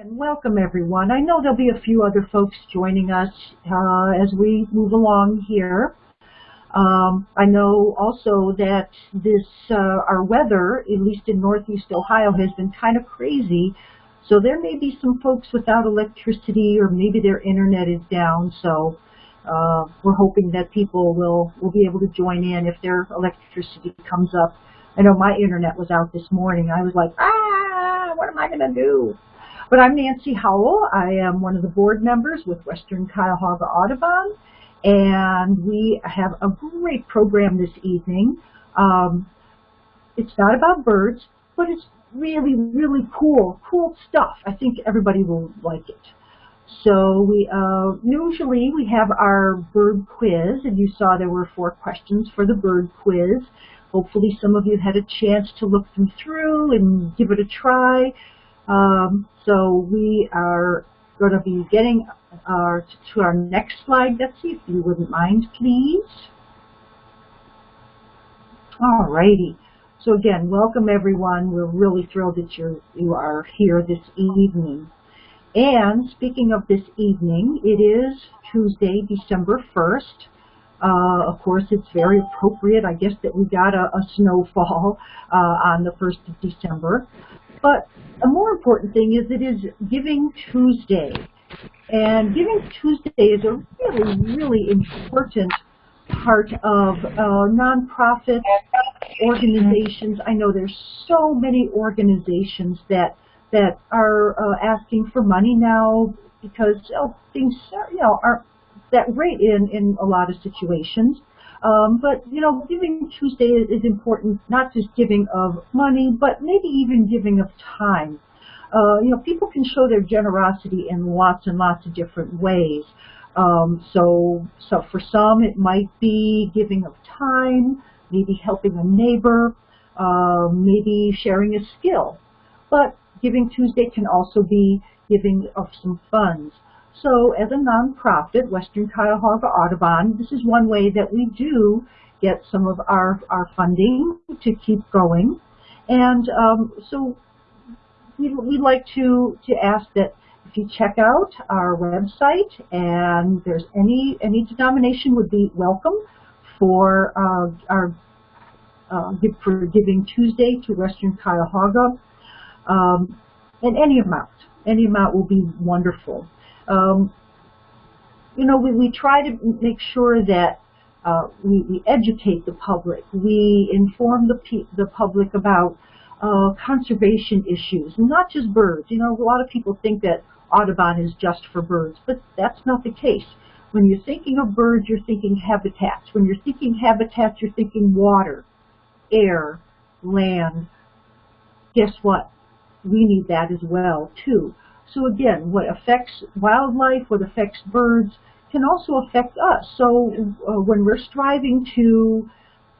And welcome everyone. I know there'll be a few other folks joining us uh, as we move along here. Um, I know also that this uh, our weather, at least in Northeast Ohio, has been kind of crazy. So there may be some folks without electricity or maybe their internet is down. So uh, we're hoping that people will, will be able to join in if their electricity comes up. I know my internet was out this morning. I was like, ah, what am I going to do? But I'm Nancy Howell. I am one of the board members with Western Cuyahoga Audubon, and we have a great program this evening. Um, it's not about birds, but it's really, really cool, cool stuff. I think everybody will like it. So we uh, usually we have our bird quiz, and you saw there were four questions for the bird quiz. Hopefully some of you had a chance to look them through and give it a try. Um, so we are going to be getting our, to our next slide, Betsy, if you wouldn't mind, please. All righty. So again, welcome everyone. We're really thrilled that you're, you are here this evening. And speaking of this evening, it is Tuesday, December 1st. Uh, of course, it's very appropriate, I guess, that we got a, a snowfall uh, on the 1st of December. But a more important thing is it is Giving Tuesday. And Giving Tuesday is a really, really important part of uh, nonprofit organizations. I know there's so many organizations that that are uh, asking for money now because oh, things you know aren't that great in in a lot of situations. Um, but, you know, Giving Tuesday is important, not just giving of money, but maybe even giving of time. Uh, you know, people can show their generosity in lots and lots of different ways. Um, so, so for some, it might be giving of time, maybe helping a neighbor, uh, maybe sharing a skill. But Giving Tuesday can also be giving of some funds. So as a nonprofit, Western Cuyahoga Audubon, this is one way that we do get some of our, our funding to keep going. And um, so we'd, we'd like to, to ask that if you check out our website and there's any, any denomination would be welcome for uh, our uh, for Giving Tuesday to Western Cuyahoga. Um, and any amount, any amount will be wonderful. Um, you know, we, we try to make sure that uh, we, we, educate the public. We inform the, the public about uh, conservation issues, not just birds. You know, a lot of people think that Audubon is just for birds, but that's not the case. When you're thinking of birds, you're thinking habitats. When you're thinking habitats, you're thinking water, air, land. Guess what? We need that as well, too. So again, what affects wildlife, what affects birds, can also affect us. So uh, when we're striving to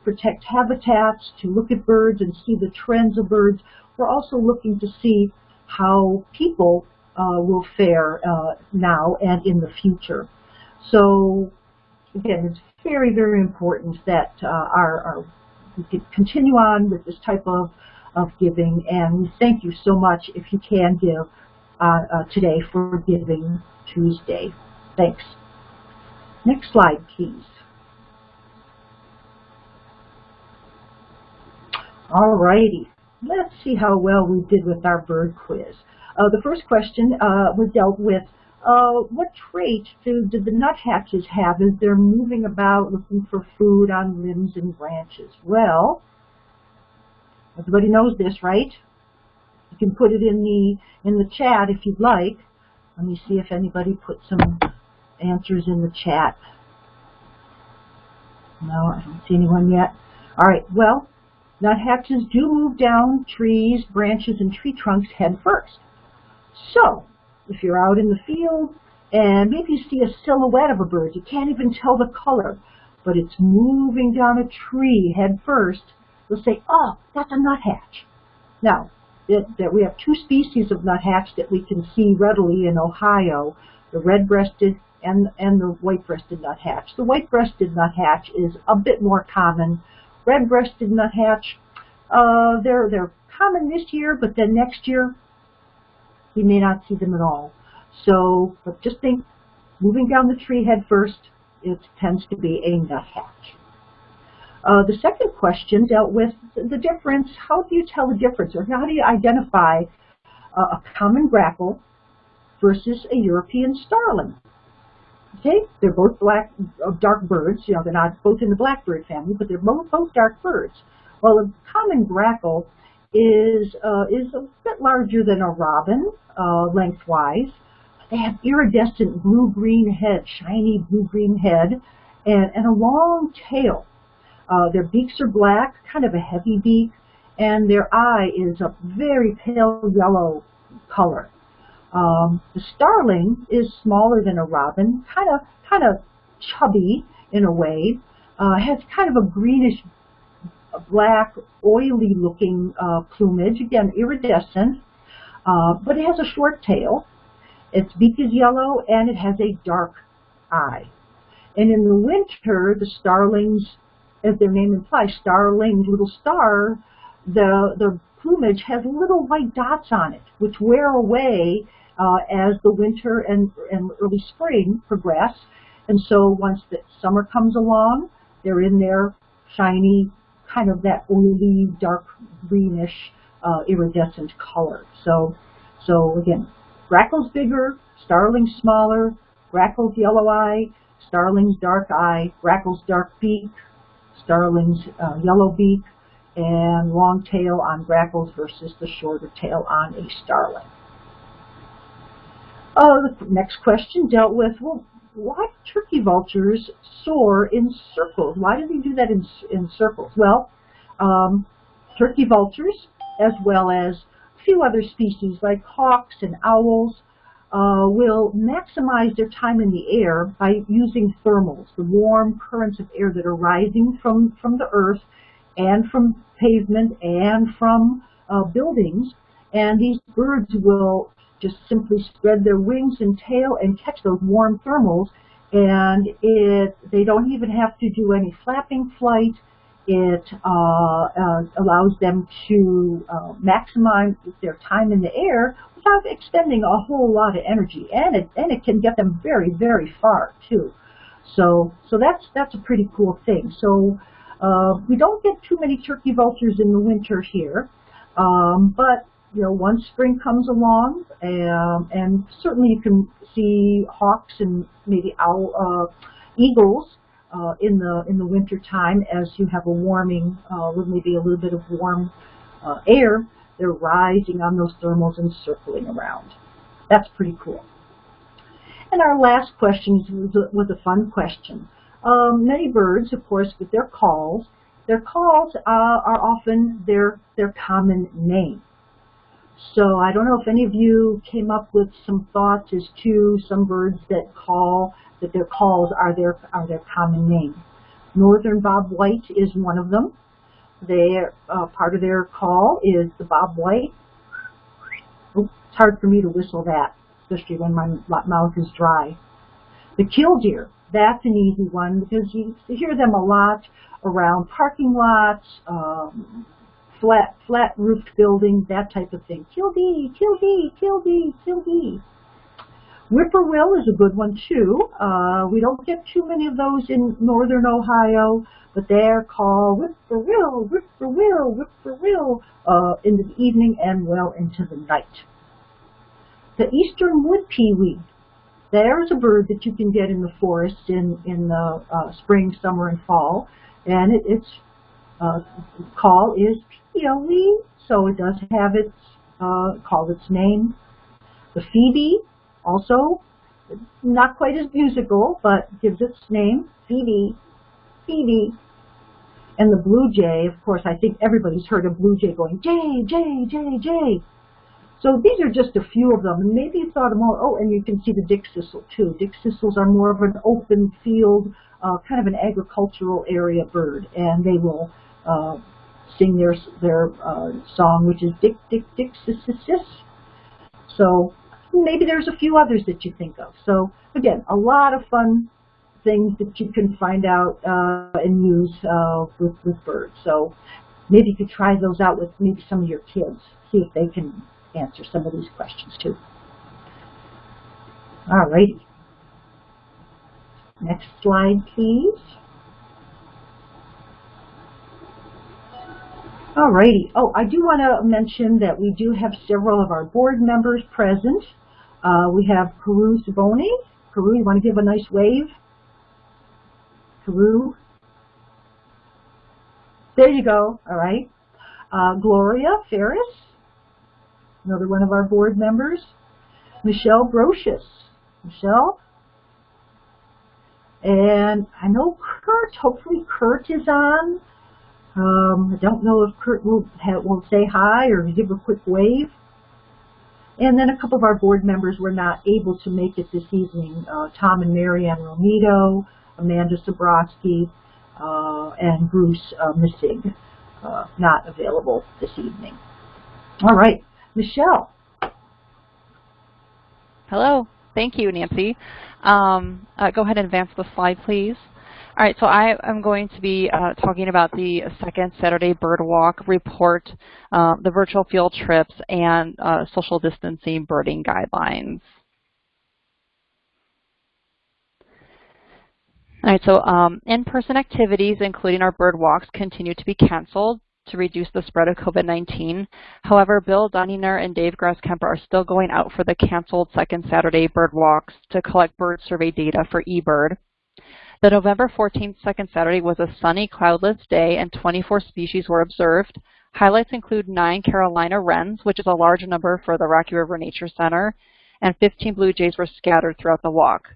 protect habitats, to look at birds and see the trends of birds, we're also looking to see how people uh, will fare uh, now and in the future. So again, it's very, very important that uh, our, our, we continue on with this type of, of giving, and thank you so much if you can give uh, uh, today for Giving Tuesday. Thanks. Next slide, please. All righty. Let's see how well we did with our bird quiz. Uh, the first question uh, was dealt with uh, what traits do, do the nuthatches have as they're moving about looking for food on limbs and branches? Well, everybody knows this, right? Can put it in the in the chat if you'd like. Let me see if anybody put some answers in the chat. No, I don't see anyone yet. All right, well, nuthatches do move down trees, branches, and tree trunks head first. So, if you're out in the field and maybe you see a silhouette of a bird, you can't even tell the color, but it's moving down a tree head first, you'll say, oh, that's a nuthatch. Now, that, that we have two species of nuthatch that we can see readily in Ohio, the red-breasted and, and the white-breasted nuthatch. The white-breasted nuthatch is a bit more common. Red-breasted nuthatch, uh, they're, they're common this year, but then next year, we may not see them at all. So, but just think, moving down the tree head first, it tends to be a nuthatch. Uh, the second question dealt with the difference. How do you tell the difference, or how do you identify uh, a common grackle versus a European starling? Okay, they're both black, uh, dark birds. You know, they're not both in the blackbird family, but they're both, both dark birds. Well, a common grackle is uh, is a bit larger than a robin uh, lengthwise. They have iridescent blue-green head, shiny blue-green head, and, and a long tail. Uh, their beaks are black, kind of a heavy beak, and their eye is a very pale yellow color. Um, the starling is smaller than a robin, kind of kind of chubby in a way, uh, has kind of a greenish black, oily looking uh, plumage, again iridescent, uh, but it has a short tail. Its beak is yellow and it has a dark eye. And in the winter, the starlings, as their name implies, starlings, little star, the, the plumage has little white dots on it, which wear away uh, as the winter and, and early spring progress. And so once the summer comes along, they're in their shiny, kind of that oily, dark greenish, uh, iridescent color. So, so again, grackle's bigger, starling's smaller, grackle's yellow eye, starling's dark eye, grackle's dark beak, starling's uh, yellow beak, and long tail on grackles versus the shorter tail on a starling. Oh, the next question dealt with, well, why turkey vultures soar in circles? Why do they do that in, in circles? Well, um, turkey vultures, as well as a few other species like hawks and owls, uh, will maximize their time in the air by using thermals, the warm currents of air that are rising from, from the earth and from pavement and from uh, buildings. And these birds will just simply spread their wings and tail and catch those warm thermals. And it, they don't even have to do any flapping flight. It uh, uh, allows them to uh, maximize their time in the air without expending a whole lot of energy, and it and it can get them very very far too. So so that's that's a pretty cool thing. So uh, we don't get too many turkey vultures in the winter here, um, but you know, once spring comes along, um, and certainly you can see hawks and maybe owl, uh, eagles uh, in the in the winter time as you have a warming, uh, maybe a little bit of warm uh, air. They're rising on those thermals and circling around. That's pretty cool. And our last question was a, a fun question. Um, many birds, of course, with their calls, their calls uh, are often their their common name. So I don't know if any of you came up with some thoughts as to some birds that call that their calls are their are their common name. Northern bob white is one of them. Their uh, part of their call is the bob white. Oops, it's hard for me to whistle that, especially when my mouth is dry. The killdeer, that's an easy one because you hear them a lot around parking lots, um, flat flat roofed buildings, that type of thing. Killdeer, killdeer, killdeer, killdeer. Whippoorwill is a good one too. Uh, we don't get too many of those in northern Ohio, but they're called whippoorwill, whippoorwill, whippoorwill uh, in the evening and well into the night. The eastern wood pewee. There's a bird that you can get in the forest in, in the uh, spring, summer, and fall. And it, its uh, call is pewee, so it does have its uh, call its name. The phoebe also, not quite as musical, but gives its name, Phoebe, Phoebe. And the blue jay, of course, I think everybody's heard a blue jay going, Jay, Jay, Jay, Jay. So these are just a few of them. And maybe you thought of more, oh, and you can see the dick thistle too. Dick thistles are more of an open field, uh, kind of an agricultural area bird. And they will uh, sing their, their uh, song, which is dick, dick, dick, sis, sis, sis. So maybe there's a few others that you think of. So again, a lot of fun things that you can find out uh, and use uh, with, with birds. So maybe you could try those out with maybe some of your kids, see if they can answer some of these questions too. All righty. Next slide, please. All righty. Oh, I do want to mention that we do have several of our board members present. Uh, we have Peru Saboni. Peru, you want to give a nice wave? Peru. There you go. All right. Uh, Gloria Ferris, another one of our board members. Michelle Brocious. Michelle. And I know Kurt, hopefully Kurt is on. Um, I don't know if Kurt will, will say hi or give a quick wave. And then a couple of our board members were not able to make it this evening. Uh, Tom and Marianne Romito, Amanda Sobrowski, uh, and Bruce uh, Missig, uh, not available this evening. All right, Michelle. Hello. Thank you, Nancy. Um, uh, go ahead and advance the slide, please. All right, so I am going to be uh, talking about the second Saturday Bird Walk report, uh, the virtual field trips, and uh, social distancing birding guidelines. All right, so um, in-person activities, including our bird walks, continue to be canceled to reduce the spread of COVID-19. However, Bill Dunninger and Dave Grasskemper are still going out for the canceled second Saturday bird walks to collect bird survey data for eBird. The November 14th second Saturday was a sunny, cloudless day and 24 species were observed. Highlights include nine Carolina wrens, which is a large number for the Rocky River Nature Center, and 15 blue jays were scattered throughout the walk.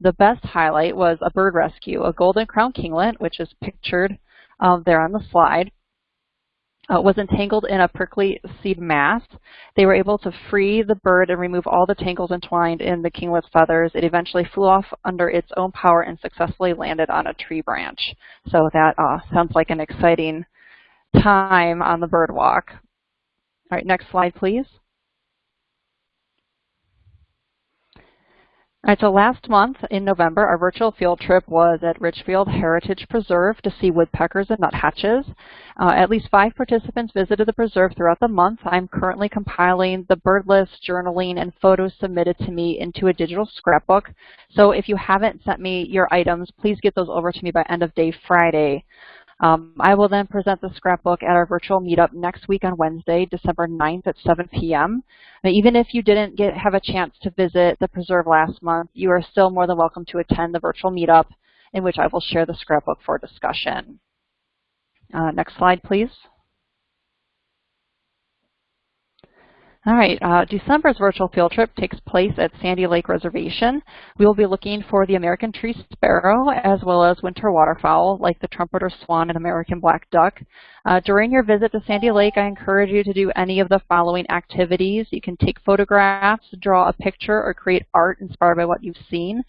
The best highlight was a bird rescue, a golden crown kinglet, which is pictured um, there on the slide, uh, was entangled in a prickly seed mass. They were able to free the bird and remove all the tangles entwined in the kinglet's feathers. It eventually flew off under its own power and successfully landed on a tree branch. So that uh, sounds like an exciting time on the bird walk. All right, next slide, please. All right, so last month in November, our virtual field trip was at Richfield Heritage Preserve to see woodpeckers and nuthatches. Uh, at least five participants visited the preserve throughout the month. I'm currently compiling the bird list, journaling, and photos submitted to me into a digital scrapbook. So if you haven't sent me your items, please get those over to me by end of day Friday. Um, I will then present the scrapbook at our virtual meetup next week on Wednesday, December 9th at 7 p.m. Now, even if you didn't get have a chance to visit the preserve last month, you are still more than welcome to attend the virtual meetup in which I will share the scrapbook for discussion. Uh, next slide, please. All right, uh, December's virtual field trip takes place at Sandy Lake Reservation. We will be looking for the American tree sparrow as well as winter waterfowl like the trumpeter swan and American black duck. Uh, during your visit to Sandy Lake, I encourage you to do any of the following activities. You can take photographs, draw a picture, or create art inspired by what you've seen,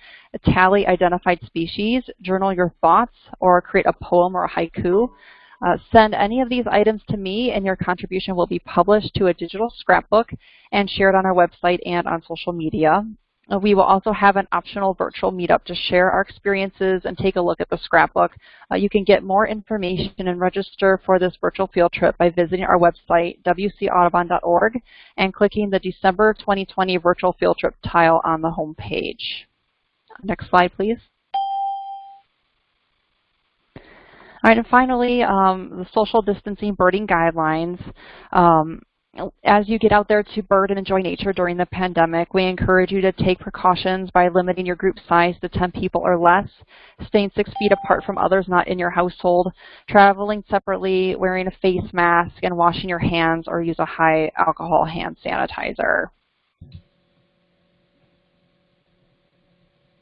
tally identified species, journal your thoughts, or create a poem or a haiku. Uh, send any of these items to me and your contribution will be published to a digital scrapbook and shared on our website and on social media. Uh, we will also have an optional virtual meetup to share our experiences and take a look at the scrapbook. Uh, you can get more information and register for this virtual field trip by visiting our website, wcaudubon.org, and clicking the December 2020 virtual field trip tile on the home page. Next slide, please. All right, and finally, um, the social distancing birding guidelines. Um, as you get out there to bird and enjoy nature during the pandemic, we encourage you to take precautions by limiting your group size to 10 people or less, staying six feet apart from others not in your household, traveling separately, wearing a face mask, and washing your hands or use a high alcohol hand sanitizer.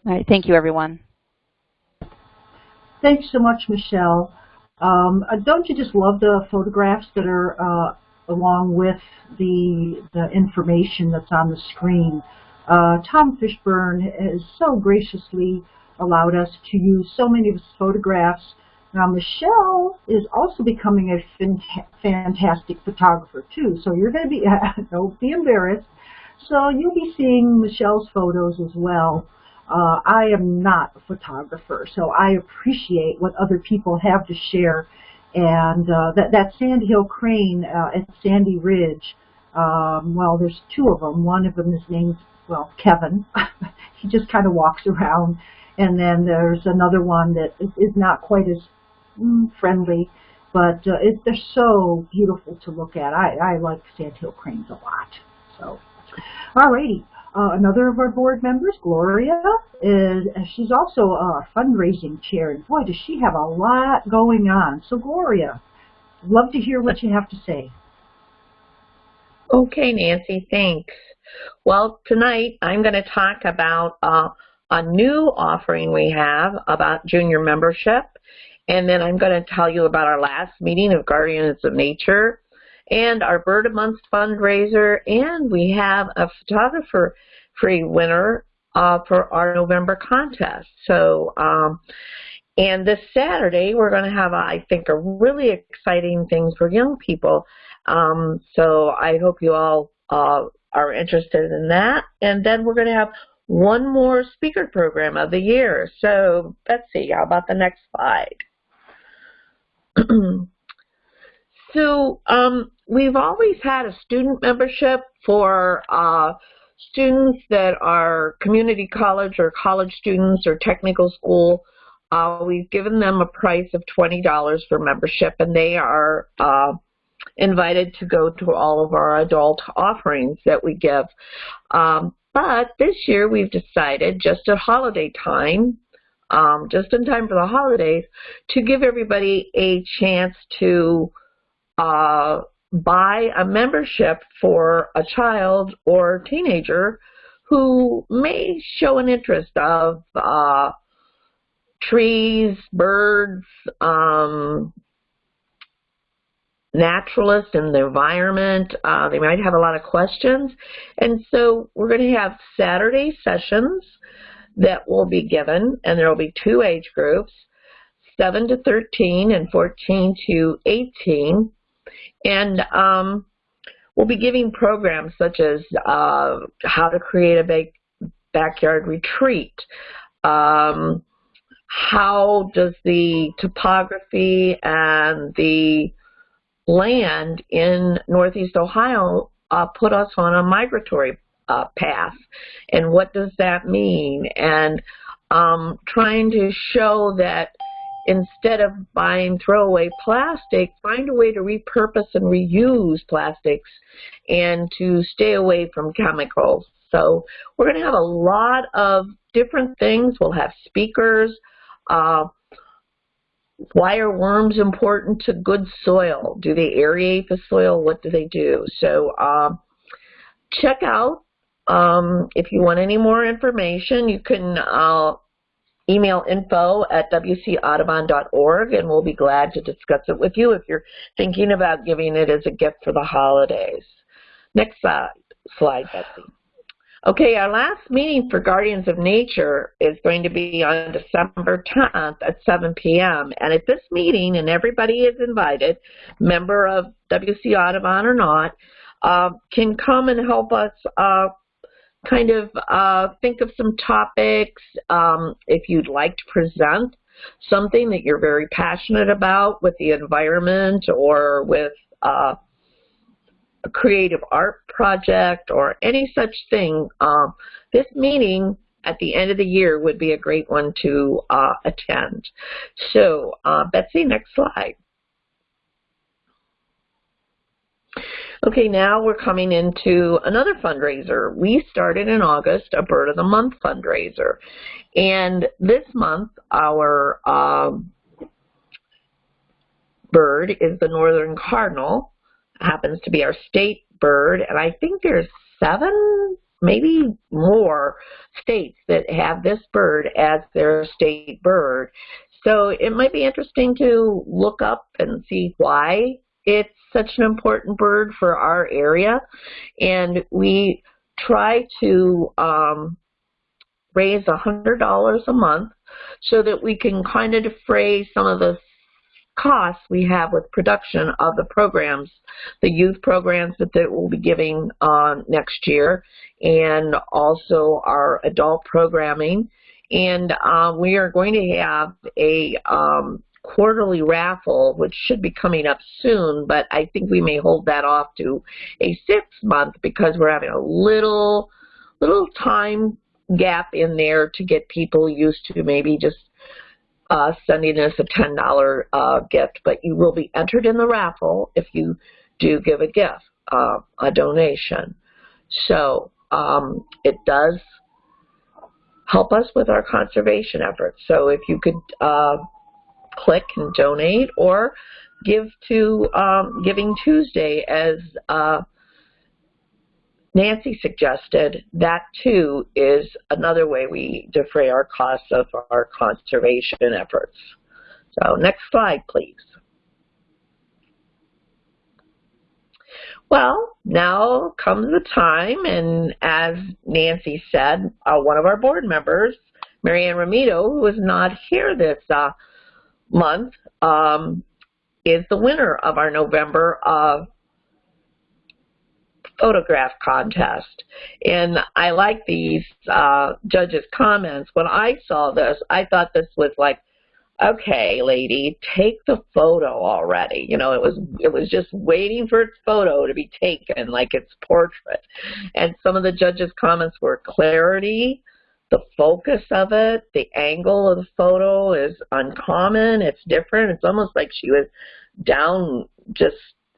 All right, thank you, everyone. Thanks so much, Michelle. Um, uh, don't you just love the photographs that are uh, along with the, the information that's on the screen? Uh, Tom Fishburne has so graciously allowed us to use so many of his photographs. Now, Michelle is also becoming a fantastic photographer, too. So you're going to be, don't be embarrassed. So you'll be seeing Michelle's photos as well. Uh, I am not a photographer, so I appreciate what other people have to share. And uh, that, that Sand Hill crane uh, at Sandy Ridge, Um, well, there's two of them. One of them is named, well, Kevin. he just kind of walks around. And then there's another one that is not quite as mm, friendly, but uh, it, they're so beautiful to look at. I, I like sandhill cranes a lot. So, alrighty. Uh, another of our board members, Gloria, is she's also a fundraising chair, and boy, does she have a lot going on. So, Gloria, love to hear what you have to say. Okay, Nancy, thanks. Well, tonight I'm going to talk about uh, a new offering we have about junior membership, and then I'm going to tell you about our last meeting of Guardians of Nature, and our Bird a Month fundraiser, and we have a photographer free winner uh, for our November contest. So, um, and this Saturday, we're going to have, I think, a really exciting thing for young people. Um, so I hope you all uh, are interested in that. And then we're going to have one more speaker program of the year. So Betsy, how about the next slide? so um, we've always had a student membership for uh, students that are community college or college students or technical school. Uh, we've given them a price of $20 for membership and they are uh, invited to go to all of our adult offerings that we give. Um, but this year we've decided just at holiday time um, just in time for the holidays, to give everybody a chance to uh, buy a membership for a child or teenager who may show an interest of uh, trees, birds, um, naturalists and the environment. Uh, they might have a lot of questions. And so we're going to have Saturday sessions that will be given, and there will be two age groups, 7 to 13 and 14 to 18. And um, we'll be giving programs such as uh, how to create a big backyard retreat, um, how does the topography and the land in Northeast Ohio uh, put us on a migratory uh, path, and what does that mean? And um, trying to show that instead of buying throwaway plastic, find a way to repurpose and reuse plastics and to stay away from chemicals. So we're going to have a lot of different things. We'll have speakers. Uh, why are worms important to good soil? Do they aerate the soil? What do they do? So uh, check out um, if you want any more information, you can uh, email info at wcaudubon.org and we'll be glad to discuss it with you if you're thinking about giving it as a gift for the holidays. Next slide, slide Betsy. Okay, our last meeting for Guardians of Nature is going to be on December 10th at 7 p.m. And at this meeting, and everybody is invited, member of WC Audubon or not, uh, can come and help us uh, kind of uh, think of some topics um, if you'd like to present something that you're very passionate about with the environment or with uh, a creative art project or any such thing. Um, this meeting at the end of the year would be a great one to uh, attend. So, uh, Betsy, next slide. Okay, now we're coming into another fundraiser. We started in August a Bird of the Month fundraiser. And this month, our um, bird is the northern cardinal. happens to be our state bird. And I think there's seven, maybe more states that have this bird as their state bird. So it might be interesting to look up and see why it's such an important bird for our area, and we try to um, raise a $100 a month so that we can kind of defray some of the costs we have with production of the programs, the youth programs that they will be giving uh, next year, and also our adult programming. And uh, we are going to have a um, quarterly raffle, which should be coming up soon, but I think we may hold that off to a six month because we're having a little, little time gap in there to get people used to maybe just uh, sending us a $10 uh, gift. But you will be entered in the raffle if you do give a gift, uh, a donation. So um, it does help us with our conservation efforts. So if you could uh, click and donate or give to um, Giving Tuesday as uh, Nancy suggested, that too is another way we defray our costs of our conservation efforts. So next slide, please. Well, now comes the time, and as Nancy said, uh, one of our board members, Marianne Ramito, who is not here this uh, month, um, is the winner of our November uh, photograph contest. And I like these uh, judges' comments. When I saw this, I thought this was like okay, lady, take the photo already. You know, it was it was just waiting for its photo to be taken, like its portrait. And some of the judges' comments were clarity, the focus of it, the angle of the photo is uncommon. It's different. It's almost like she was down just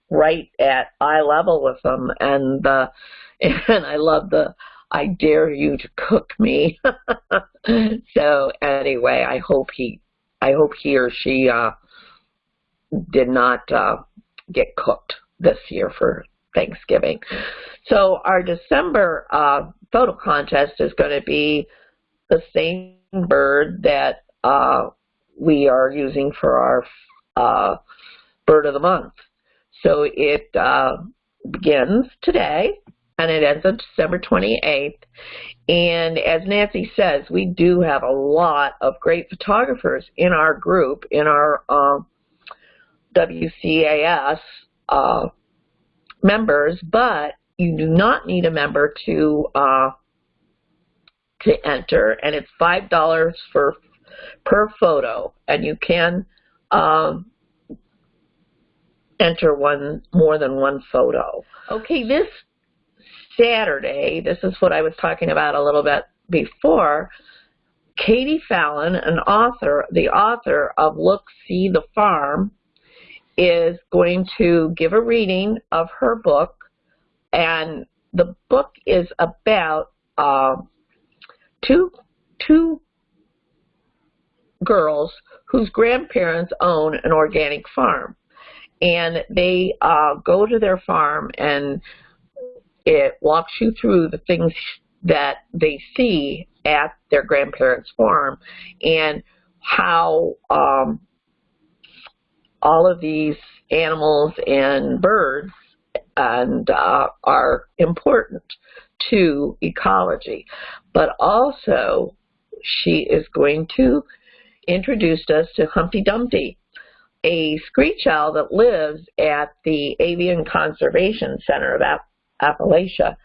right at eye level with them. And the and I love the I dare you to cook me. so anyway, I hope he I hope he or she uh, did not uh, get cooked this year for Thanksgiving. So our December uh, photo contest is going to be the same bird that uh, we are using for our uh, bird of the month. So it uh, begins today and it ends on December 28th. And as Nancy says, we do have a lot of great photographers in our group, in our uh, WCAS uh, members, but you do not need a member to uh, to enter, and it's five dollars for per photo, and you can um, enter one more than one photo. Okay, this Saturday, this is what I was talking about a little bit before, Katie Fallon, an author, the author of Look, See the Farm, is going to give a reading of her book, and the book is about uh, two two girls whose grandparents own an organic farm, and they uh, go to their farm and it walks you through the things that they see at their grandparents' farm and how um, all of these animals and birds and uh, are important to ecology. But also, she is going to introduce us to Humpty Dumpty, a screech owl that lives at the Avian Conservation Center of Appalachia.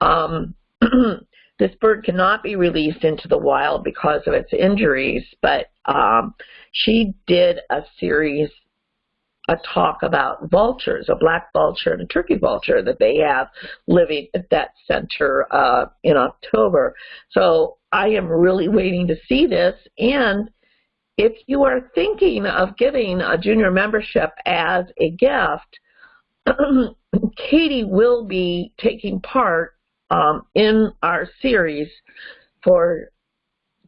Um, this bird cannot be released into the wild because of its injuries, but um, she did a series, a talk about vultures, a black vulture and a turkey vulture that they have living at that center uh, in October. So I am really waiting to see this. And if you are thinking of giving a junior membership as a gift, Katie will be taking part um, in our series for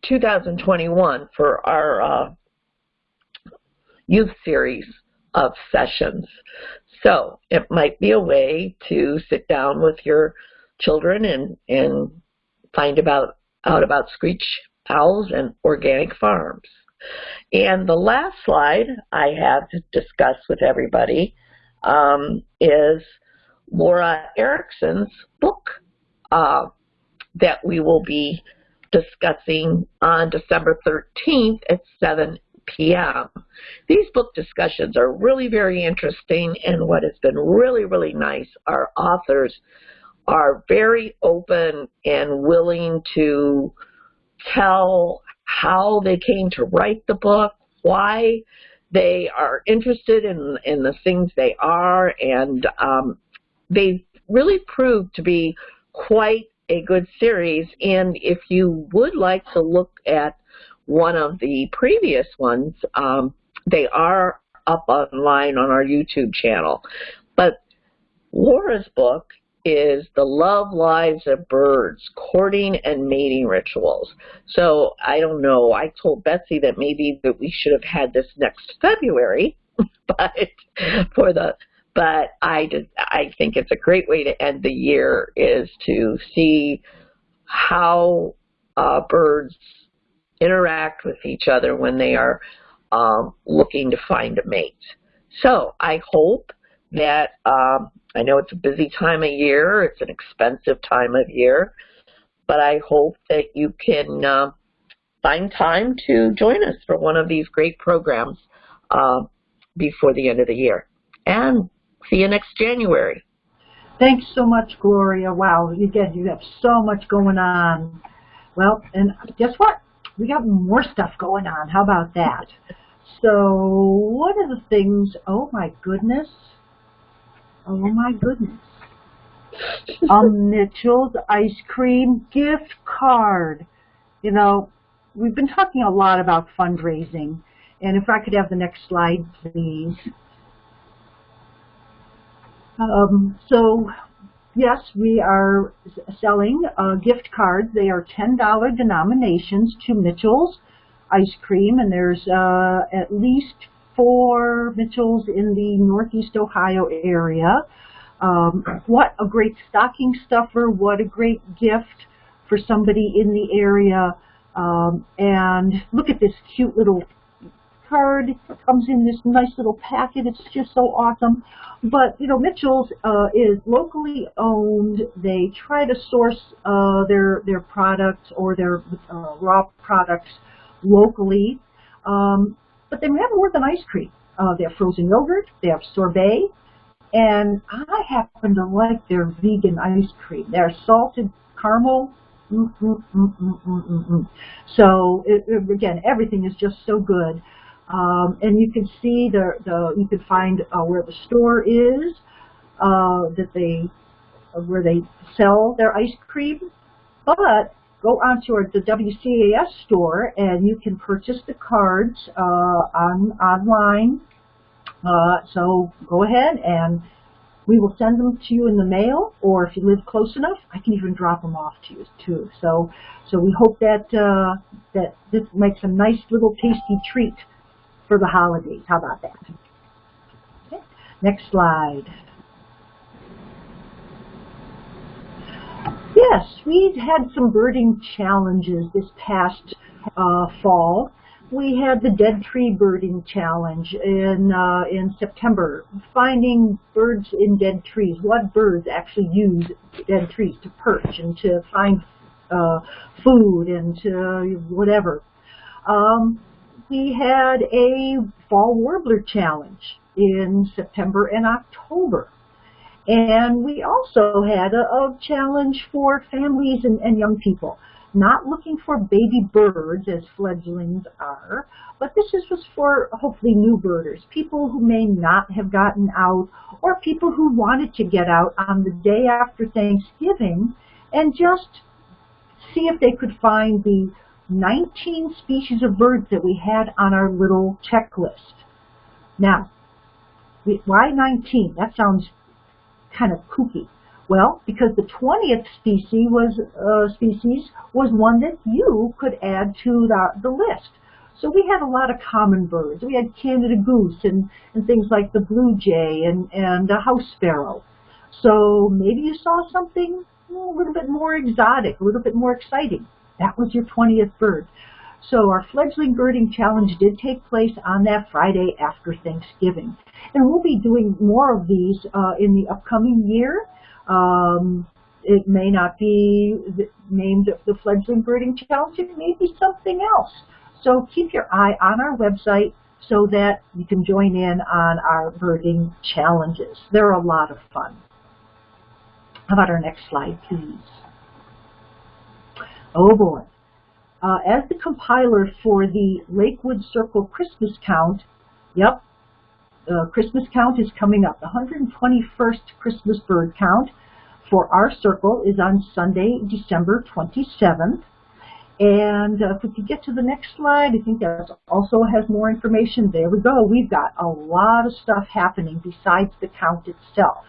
2021 for our uh, youth series of sessions. So it might be a way to sit down with your children and, and find about out about screech owls and organic farms. And the last slide I have to discuss with everybody um, is Laura Erickson's book uh, that we will be discussing on December 13th at 7 p.m. These book discussions are really very interesting, and what has been really, really nice, our authors are very open and willing to tell how they came to write the book, why they are interested in, in the things they are, and um, they really proved to be quite a good series. And if you would like to look at one of the previous ones, um, they are up online on our YouTube channel. But Laura's book is The Love Lives of Birds, Courting and Mating Rituals. So I don't know, I told Betsy that maybe that we should have had this next February, but for the but I just I think it's a great way to end the year is to see how uh, birds interact with each other when they are um, looking to find a mate. So I hope that um, I know it's a busy time of year, it's an expensive time of year, but I hope that you can uh, find time to join us for one of these great programs uh, before the end of the year. And see you next January. Thanks so much, Gloria. Wow, again, you have so much going on. Well, and guess what? We got more stuff going on. How about that? So one of the things, oh my goodness, oh my goodness, a Mitchell's ice cream gift card. You know, we've been talking a lot about fundraising, and if I could have the next slide, please. Um, so yes, we are selling uh, gift cards. They are $10 denominations to Mitchell's ice cream, and there's uh, at least four Mitchells in the Northeast Ohio area. Um, what a great stocking stuffer, what a great gift for somebody in the area. Um, and look at this cute little card. It comes in this nice little packet. It's just so awesome. But, you know, Mitchell's uh, is locally owned. They try to source uh, their, their products or their uh, raw products locally. Um, but they have more than ice cream. Uh, they have frozen yogurt, they have sorbet, and I happen to like their vegan ice cream. Their salted caramel. Mm, mm, mm, so it, again, everything is just so good. Um, and you can see the, the you can find uh, where the store is uh, that they uh, where they sell their ice cream. But go onto our, the WCAS store and you can purchase the cards uh, on online. Uh, so go ahead and we will send them to you in the mail, or if you live close enough, I can even drop them off to you too. So, so we hope that uh, that this makes a nice little tasty treat for the holidays. How about that? Okay. Next slide. Yes, we've had some birding challenges this past uh, fall. We had the Dead Tree Birding Challenge in uh, in September, finding birds in dead trees. What birds actually use dead trees to perch and to find uh, food and to whatever. Um, we had a Fall Warbler Challenge in September and October. And we also had a, a challenge for families and, and, young people, not looking for baby birds as fledglings are, but this is, was for hopefully new birders, people who may not have gotten out or people who wanted to get out on the day after Thanksgiving and just see if they could find the 19 species of birds that we had on our little checklist. Now, why 19? That sounds kind of kooky. Well, because the 20th species was uh, species was one that you could add to the, the list. So we had a lot of common birds. We had Canada goose and, and things like the blue jay and, and a house sparrow. So maybe you saw something a little bit more exotic, a little bit more exciting. That was your 20th bird. So our fledgling birding challenge did take place on that Friday after Thanksgiving. And we'll be doing more of these uh, in the upcoming year. Um, it may not be named the fledgling birding challenge. It may be something else. So keep your eye on our website so that you can join in on our birding challenges. They're a lot of fun. How about our next slide, please? Oh boy. Uh, as the compiler for the Lakewood Circle Christmas count, Yep, the Christmas count is coming up. The 121st Christmas bird count for our circle is on Sunday, December 27th. And uh, if we could get to the next slide, I think that also has more information. There we go. We've got a lot of stuff happening besides the count itself.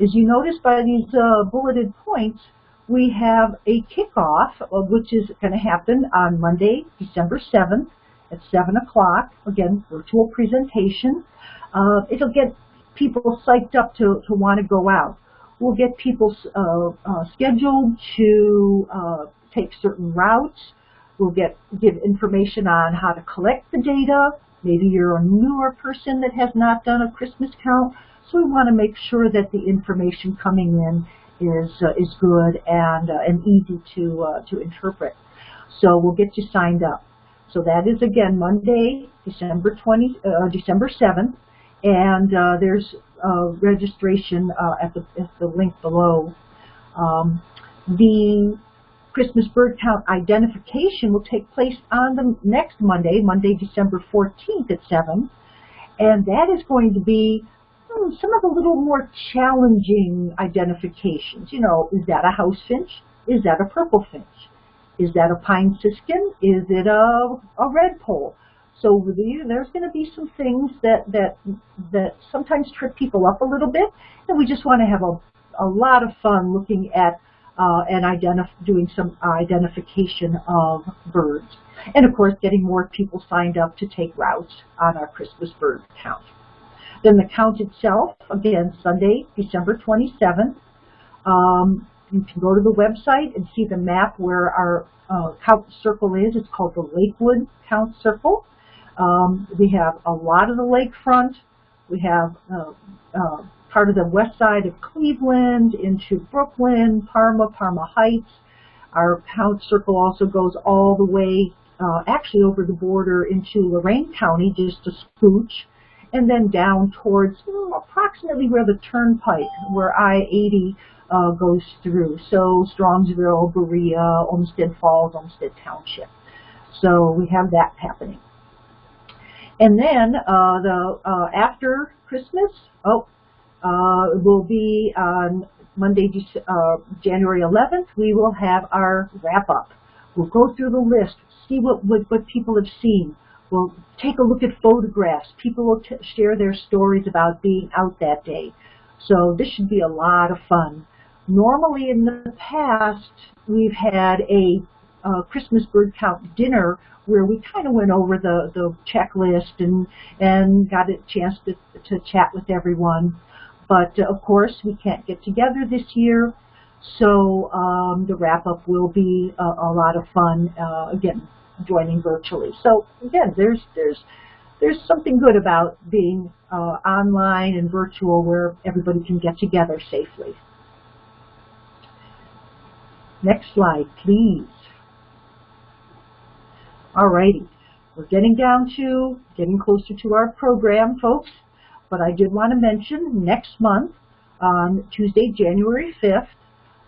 As you notice by these uh, bulleted points, we have a kickoff, uh, which is going to happen on Monday, December 7th at 7 o'clock. Again, virtual presentation. Uh, it'll get people psyched up to, to want to go out. We'll get people uh, uh, scheduled to uh, take certain routes. We'll get give information on how to collect the data. Maybe you're a newer person that has not done a Christmas count, so we want to make sure that the information coming in is uh, is good and uh, and easy to uh, to interpret. So we'll get you signed up. So that is again Monday, December 20, uh, December 7th, and uh, there's registration at the at the link below. Um, the Christmas bird count identification will take place on the next Monday, Monday, December 14th at 7. And that is going to be hmm, some of the little more challenging identifications. You know, is that a house finch? Is that a purple finch? Is that a pine siskin? Is it a, a redpoll? So there's going to be some things that, that, that sometimes trip people up a little bit, and we just want to have a, a lot of fun looking at uh, and doing some identification of birds. And of course, getting more people signed up to take routes on our Christmas bird count. Then the count itself, again, Sunday, December 27th. Um, you can go to the website and see the map where our uh, count circle is. It's called the Lakewood Count Circle. Um, we have a lot of the lakefront. We have uh, uh, part of the west side of Cleveland into Brooklyn, Parma, Parma Heights. Our count circle also goes all the way, uh, actually over the border into Lorain County, just a scooch, and then down towards approximately where the turnpike, where I-80 uh, goes through. So Strongsville, Berea, Olmsted Falls, Olmsted Township. So we have that happening. And then uh, the uh, after Christmas, oh, uh, will be on Monday, uh, January 11th. We will have our wrap-up. We'll go through the list, see what, what, what people have seen. We'll take a look at photographs. People will share their stories about being out that day. So this should be a lot of fun. Normally in the past, we've had a uh, Christmas bird count dinner where we kind of went over the, the checklist and, and got a chance to, to chat with everyone. But uh, of course, we can't get together this year, so um, the wrap-up will be a, a, lot of fun. Uh, again, joining virtually. So again, there's there's there's something good about being uh, online and virtual where everybody can get together safely. Next slide, please. Alrighty, we're getting down to, getting closer to our program, folks. But I did want to mention next month, on Tuesday, January 5th,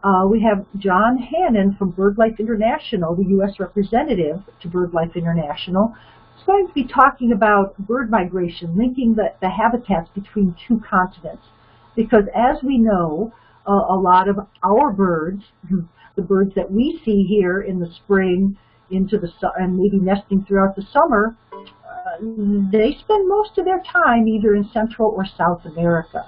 uh, we have John Hannon from BirdLife International, the U.S. representative to BirdLife International. He's going to be talking about bird migration, linking the, the habitats between two continents. Because as we know, uh, a lot of our birds, the birds that we see here in the spring into the and maybe nesting throughout the summer, they spend most of their time either in Central or South America.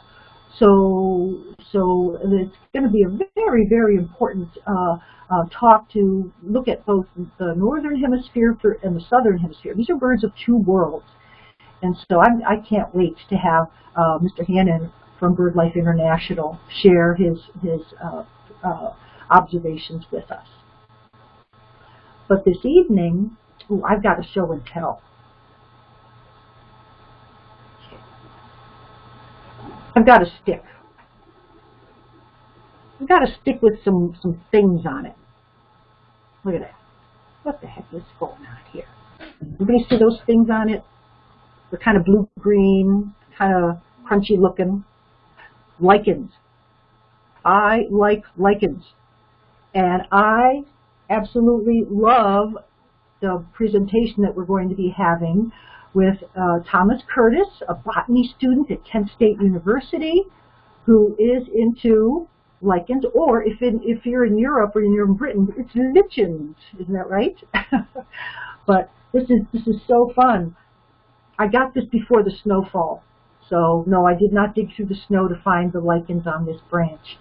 So, so it's going to be a very, very important uh, uh, talk to look at both the northern hemisphere and the southern hemisphere. These are birds of two worlds. And so I'm, I can not wait to have uh, Mr. Hannon from BirdLife International share his, his uh, uh, observations with us. But this evening, ooh, I've got a show and tell. I've got a stick. I've got a stick with some, some things on it. Look at that. What the heck is going on here? Everybody see those things on it? They're kind of blue-green, kind of crunchy looking. Lichens. I like lichens. And I absolutely love the presentation that we're going to be having with uh, Thomas Curtis, a botany student at Kent State University, who is into lichens, or if in, if you're in Europe or you're in Britain, it's lichens, isn't that right? but this is this is so fun. I got this before the snowfall, so no, I did not dig through the snow to find the lichens on this branch.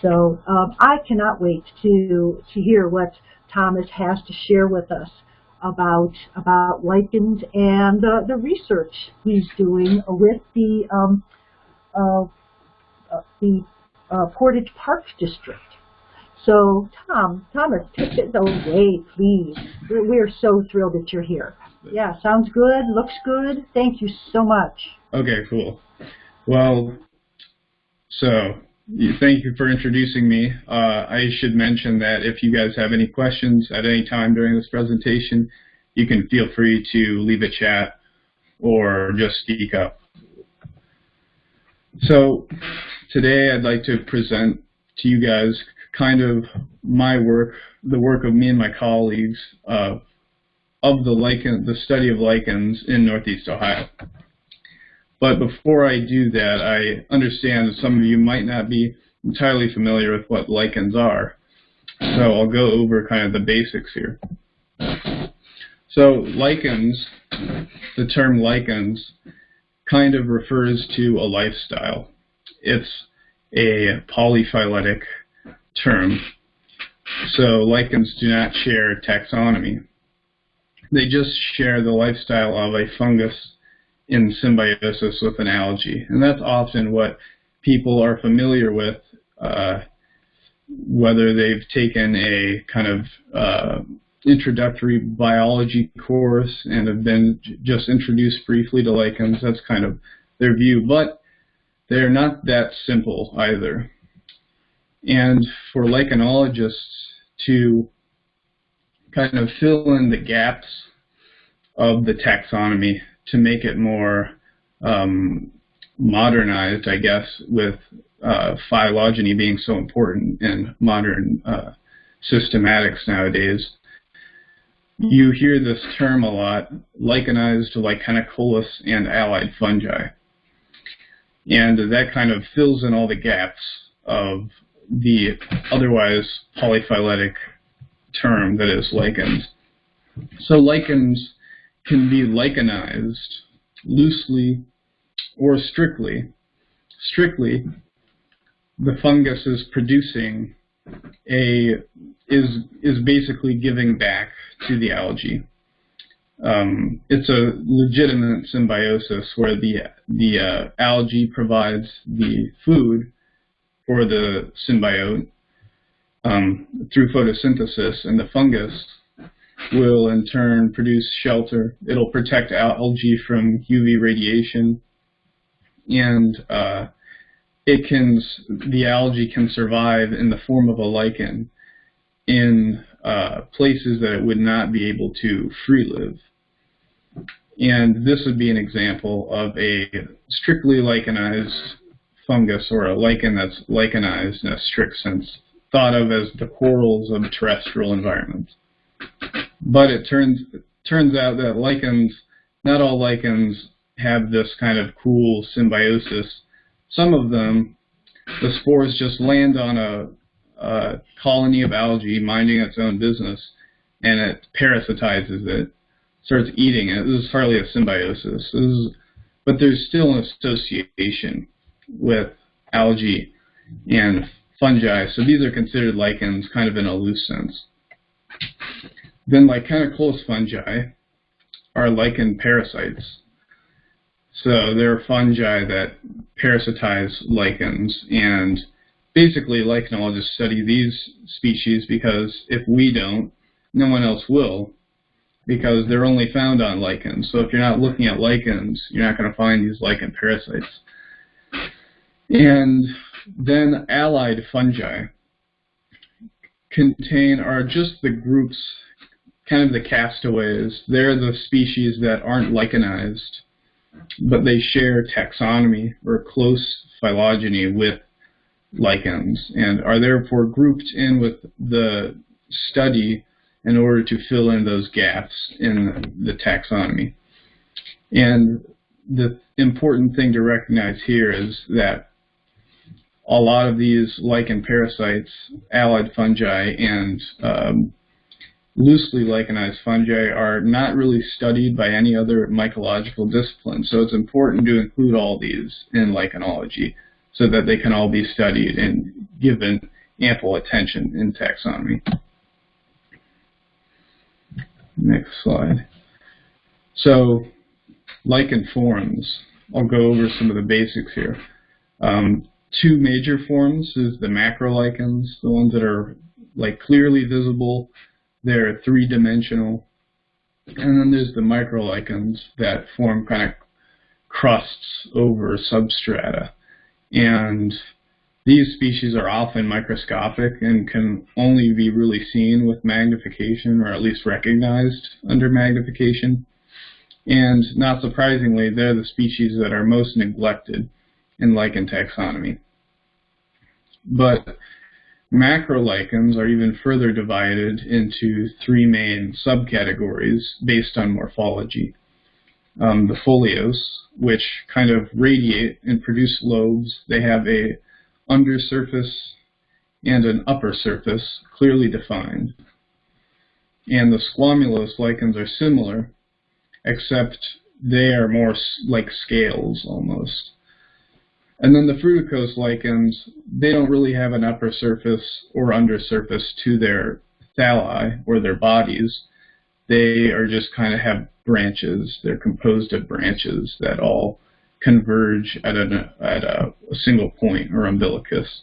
So um, I cannot wait to to hear what Thomas has to share with us about about lichens and uh, the research he's doing with the um, uh, uh, the uh, Portage Park District. So, Tom, Thomas, take it away, please. We're, we're so thrilled that you're here. Yeah, sounds good, looks good. Thank you so much. Okay, cool. Well, so thank you for introducing me. Uh, I should mention that if you guys have any questions at any time during this presentation, you can feel free to leave a chat or just speak up. So today I'd like to present to you guys kind of my work, the work of me and my colleagues uh, of the lichen, the study of lichens in Northeast Ohio. But before I do that, I understand that some of you might not be entirely familiar with what lichens are. So I'll go over kind of the basics here. So lichens, the term lichens, kind of refers to a lifestyle. It's a polyphyletic term. So lichens do not share taxonomy. They just share the lifestyle of a fungus in symbiosis with an algae. And that's often what people are familiar with, uh, whether they've taken a kind of uh, introductory biology course and have been just introduced briefly to lichens. That's kind of their view. But they're not that simple either. And for lichenologists to kind of fill in the gaps of the taxonomy to make it more um, modernized, I guess, with uh, phylogeny being so important in modern uh, systematics nowadays. You hear this term a lot, lichenized lichenicolous and allied fungi. And that kind of fills in all the gaps of the otherwise polyphyletic term that is lichens. So lichens can be lichenized loosely or strictly. Strictly, the fungus is producing a is is basically giving back to the algae. Um, it's a legitimate symbiosis where the the uh, algae provides the food for the symbiote um, through photosynthesis, and the fungus will in turn produce shelter. It'll protect algae from UV radiation, and uh, it can the algae can survive in the form of a lichen in uh, places that it would not be able to free live. And this would be an example of a strictly lichenized fungus or a lichen that's lichenized in a strict sense, thought of as the corals of terrestrial environments. But it turns turns out that lichens, not all lichens have this kind of cool symbiosis. Some of them, the spores just land on a, a colony of algae minding its own business, and it parasitizes it, starts eating it. This is hardly a symbiosis. Is, but there's still an association with algae and fungi. So these are considered lichens kind of in a loose sense. Then lichenicolous fungi are lichen parasites. So they're fungi that parasitize lichens and basically lichenologists study these species because if we don't, no one else will because they're only found on lichens. So if you're not looking at lichens, you're not going to find these lichen parasites. And then allied fungi contain are just the groups, kind of the castaways. They're the species that aren't lichenized, but they share taxonomy or close phylogeny with lichens and are therefore grouped in with the study in order to fill in those gaps in the taxonomy. And the important thing to recognize here is that a lot of these lichen parasites, allied fungi, and um, loosely lichenized fungi are not really studied by any other mycological discipline. So it's important to include all these in lichenology so that they can all be studied and given ample attention in taxonomy. Next slide. So lichen forms. I'll go over some of the basics here. Um, two major forms is the macrolichens, the ones that are like clearly visible. They're three-dimensional. And then there's the microlichens that form kind of crusts over substrata. And these species are often microscopic and can only be really seen with magnification or at least recognized under magnification. And not surprisingly, they're the species that are most neglected in lichen taxonomy. But macrolichens are even further divided into three main subcategories based on morphology. Um, the foliose, which kind of radiate and produce lobes. They have a undersurface and an upper surface clearly defined. And the squamulose lichens are similar, except they are more like scales almost. And then the fruticose lichens, they don't really have an upper surface or undersurface to their thalli or their bodies. They are just kind of have branches. They're composed of branches that all converge at, a at a, a single point or umbilicus.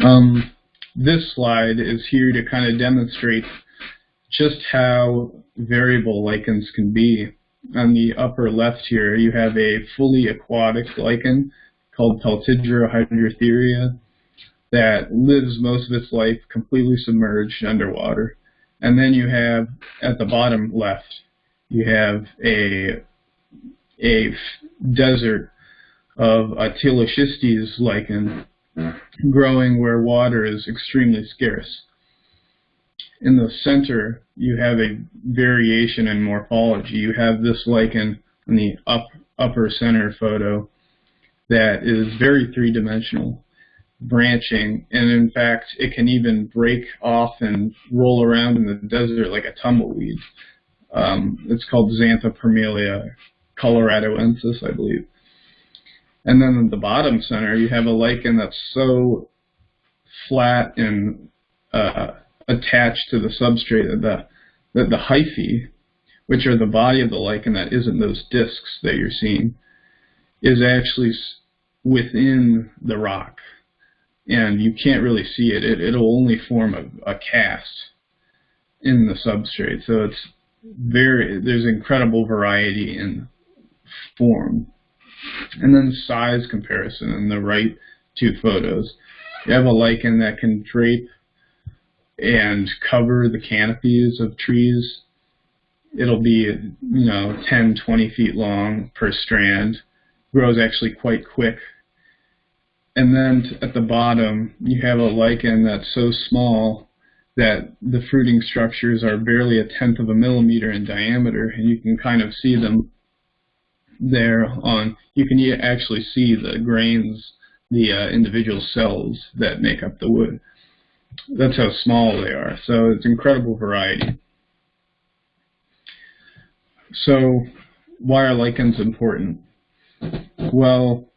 Um, this slide is here to kind of demonstrate just how variable lichens can be. On the upper left here, you have a fully aquatic lichen called Peltigera hydrothyria that lives most of its life completely submerged underwater. And then you have, at the bottom left, you have a, a desert of a Teloschistes lichen growing where water is extremely scarce. In the center, you have a variation in morphology. You have this lichen in the up, upper center photo that is very three-dimensional, branching, and in fact, it can even break off and roll around in the desert like a tumbleweed. Um, it's called Xanthoparmelia coloradoensis, I believe. And then at the bottom center, you have a lichen that's so flat and uh, attached to the substrate that the, that the hyphae, which are the body of the lichen that isn't those discs that you're seeing, is actually within the rock. And you can't really see it. it it'll only form a, a cast in the substrate. So it's very, there's incredible variety in form. And then size comparison in the right two photos. You have a lichen that can drape and cover the canopies of trees. It'll be, you know, 10, 20 feet long per strand. Grows actually quite quick. And then at the bottom, you have a lichen that's so small that the fruiting structures are barely a tenth of a millimeter in diameter, and you can kind of see them there on, you can actually see the grains, the uh, individual cells that make up the wood. That's how small they are. So it's incredible variety. So why are lichens important? Well,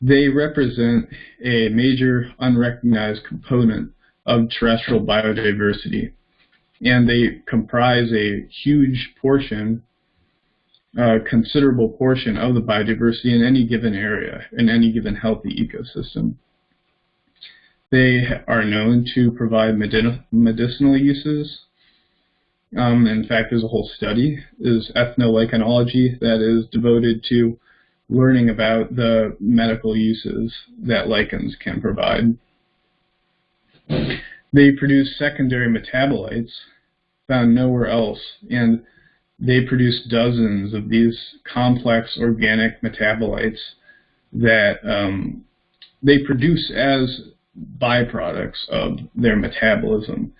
they represent a major unrecognized component of terrestrial biodiversity, and they comprise a huge portion, a considerable portion of the biodiversity in any given area, in any given healthy ecosystem. They are known to provide medicinal uses. Um, in fact, there's a whole study, is ethnolichenology, that is devoted to learning about the medical uses that lichens can provide. They produce secondary metabolites found nowhere else, and they produce dozens of these complex organic metabolites that um, they produce as byproducts of their metabolism.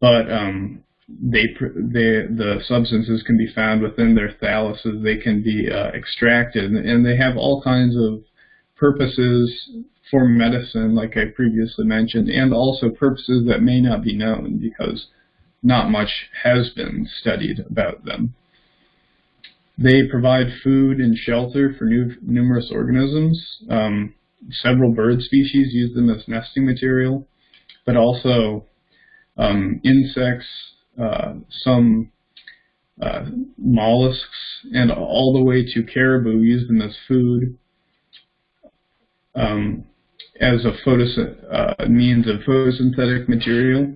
But um, they, they, the substances can be found within their thalluses. They can be uh, extracted, and they have all kinds of purposes for medicine, like I previously mentioned, and also purposes that may not be known because not much has been studied about them. They provide food and shelter for new, numerous organisms. Um, several bird species use them as nesting material, but also um, insects, uh, some uh, mollusks, and all the way to caribou use them as food, um, as a uh, means of photosynthetic material,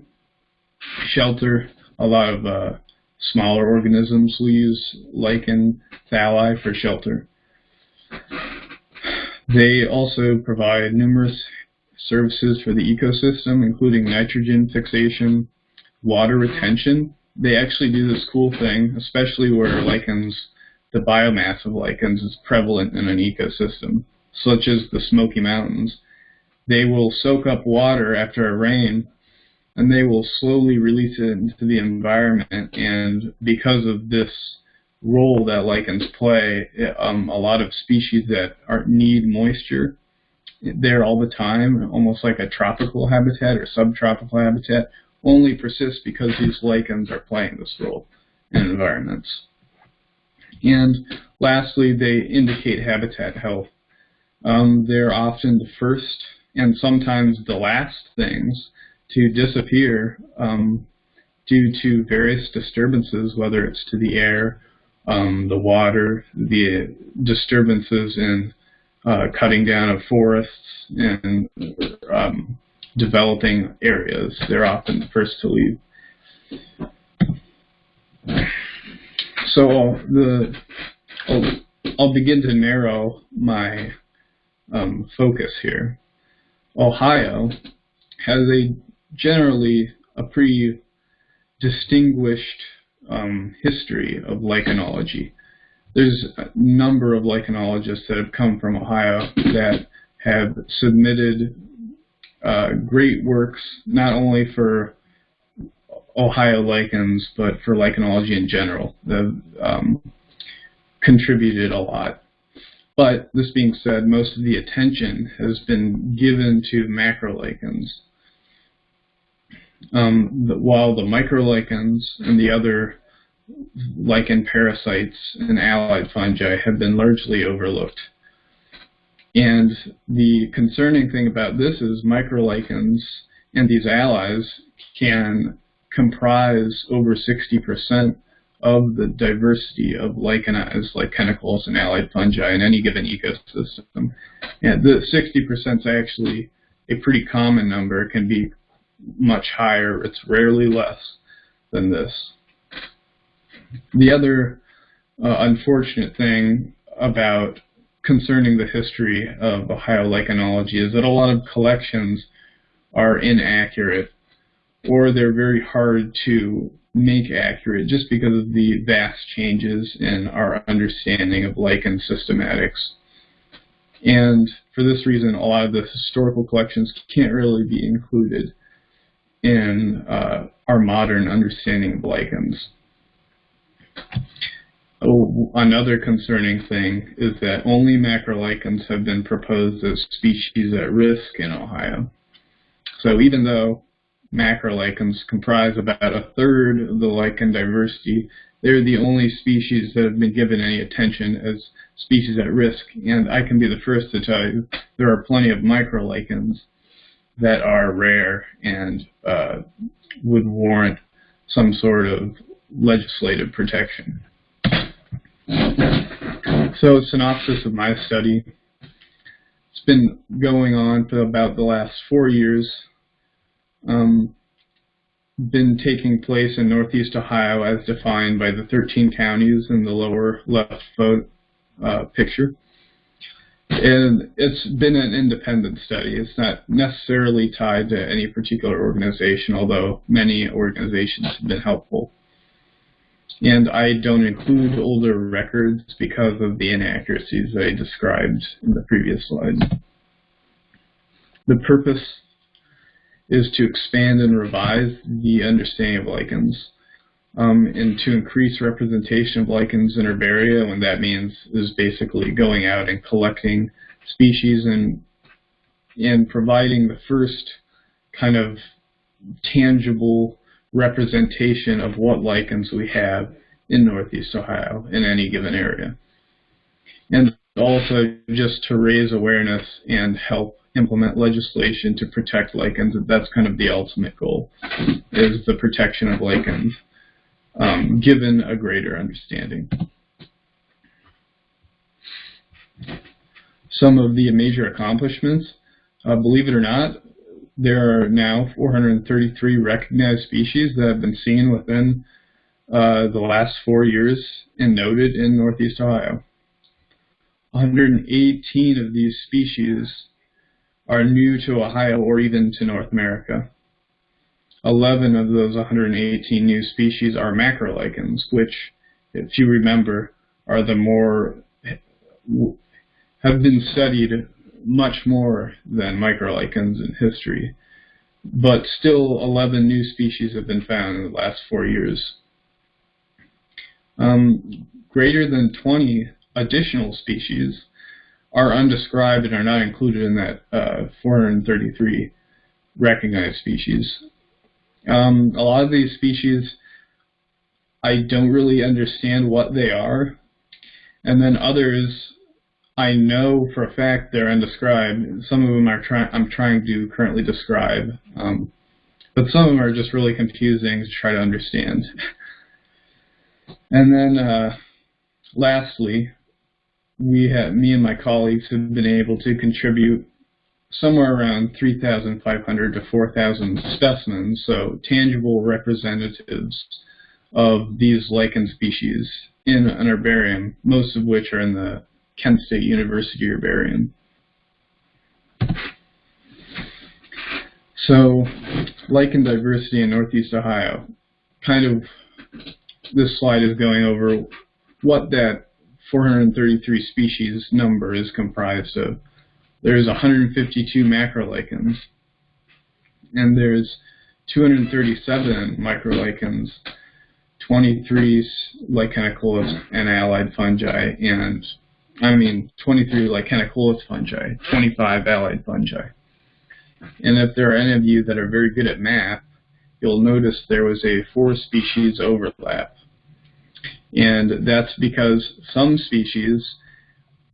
shelter. A lot of uh, smaller organisms will use lichen thalli for shelter. They also provide numerous services for the ecosystem, including nitrogen fixation, water retention. They actually do this cool thing, especially where lichens, the biomass of lichens is prevalent in an ecosystem, such as the Smoky Mountains. They will soak up water after a rain and they will slowly release it into the environment. And because of this role that lichens play, um, a lot of species that are, need moisture there all the time, almost like a tropical habitat or subtropical habitat, only persist because these lichens are playing this role in environments. And lastly, they indicate habitat health. Um, they're often the first and sometimes the last things to disappear um, due to various disturbances, whether it's to the air, um, the water, the disturbances in uh, cutting down of forests and um, developing areas. They're often the first to leave. So the I'll, I'll begin to narrow my um, focus here. Ohio has a generally a pretty distinguished um, history of lichenology. There's a number of lichenologists that have come from Ohio that have submitted uh, great works not only for Ohio lichens but for lichenology in general. They've um, contributed a lot. But this being said, most of the attention has been given to macrolichens um, while the microlichens and the other lichen parasites and allied fungi have been largely overlooked. And the concerning thing about this is microlichens and these allies can comprise over 60% of the diversity of lichenized lichenicolous and allied fungi in any given ecosystem. And the 60% is actually a pretty common number. It can be much higher. It's rarely less than this. The other uh, unfortunate thing about concerning the history of Ohio lichenology is that a lot of collections are inaccurate or they're very hard to make accurate just because of the vast changes in our understanding of lichen systematics. And for this reason, a lot of the historical collections can't really be included in uh, our modern understanding of lichens. Another concerning thing is that only macrolichens have been proposed as species at risk in Ohio. So even though macrolichens comprise about a third of the lichen diversity, they're the only species that have been given any attention as species at risk. And I can be the first to tell you there are plenty of microlichens that are rare and uh, would warrant some sort of legislative protection. So, synopsis of my study. It's been going on for about the last four years. Um, been taking place in northeast Ohio as defined by the 13 counties in the lower left uh, picture. And it's been an independent study. It's not necessarily tied to any particular organization, although many organizations have been helpful. And I don't include older records because of the inaccuracies I described in the previous slide. The purpose is to expand and revise the understanding of lichens. Um, and to increase representation of lichens in herbaria, and that means is basically going out and collecting species and and providing the first kind of tangible representation of what lichens we have in Northeast Ohio in any given area. And also just to raise awareness and help implement legislation to protect lichens. That's kind of the ultimate goal, is the protection of lichens, um, given a greater understanding. Some of the major accomplishments, uh, believe it or not, there are now 433 recognized species that have been seen within uh, the last four years and noted in Northeast Ohio. 118 of these species are new to Ohio or even to North America. 11 of those 118 new species are macrolichens, which, if you remember, are the more, have been studied much more than microlichens in history. But still, 11 new species have been found in the last four years. Um, greater than 20 additional species are undescribed and are not included in that uh, 433 recognized species. Um, a lot of these species, I don't really understand what they are, and then others, I know for a fact they're undescribed. Some of them are try I'm trying to currently describe, um, but some of them are just really confusing to try to understand. and then, uh, lastly, we have, me and my colleagues have been able to contribute somewhere around 3,500 to 4,000 specimens, so tangible representatives of these lichen species in an herbarium, most of which are in the Kent State University herbarium. So, lichen diversity in Northeast Ohio. Kind of, this slide is going over what that 433 species number is comprised of. There's 152 macrolichens, and there's 237 microlichens, 23 lichenicolous and allied fungi, and I mean 23 lichenicolous fungi, 25 allied fungi. And if there are any of you that are very good at math, you'll notice there was a four species overlap. And that's because some species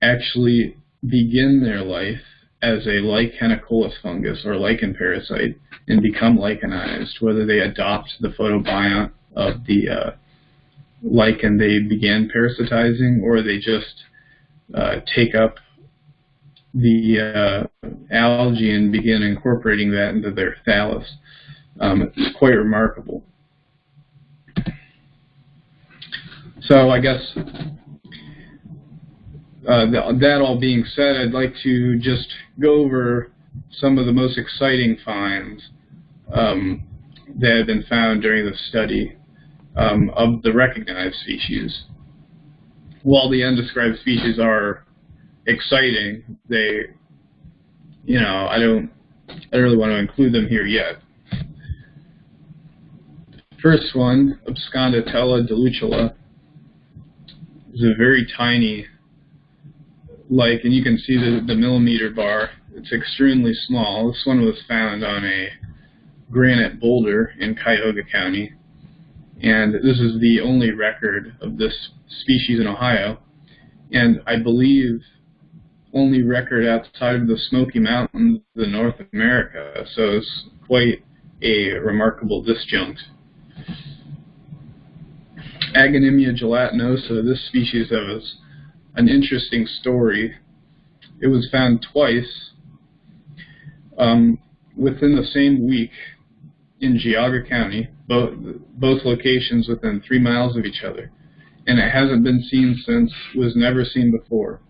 actually begin their life as a lichenicolous fungus or lichen parasite and become lichenized, whether they adopt the photobiont of the uh, lichen they began parasitizing or they just uh, take up the uh, algae and begin incorporating that into their thallus. Um, it's quite remarkable. So I guess uh, that all being said, I'd like to just go over some of the most exciting finds um, that have been found during the study um, of the recognized species. While the undescribed species are exciting, they, you know, I don't, I don't really want to include them here yet. First one, Absconditella delutula, is a very tiny like, and you can see the, the millimeter bar. It's extremely small. This one was found on a granite boulder in Cuyahoga County. And this is the only record of this species in Ohio. And I believe only record outside of the Smoky Mountains in North America. So it's quite a remarkable disjunct. Agonimia gelatinosa, this species has an interesting story. It was found twice um, within the same week in Geauga County, both, both locations within three miles of each other. And it hasn't been seen since, was never seen before.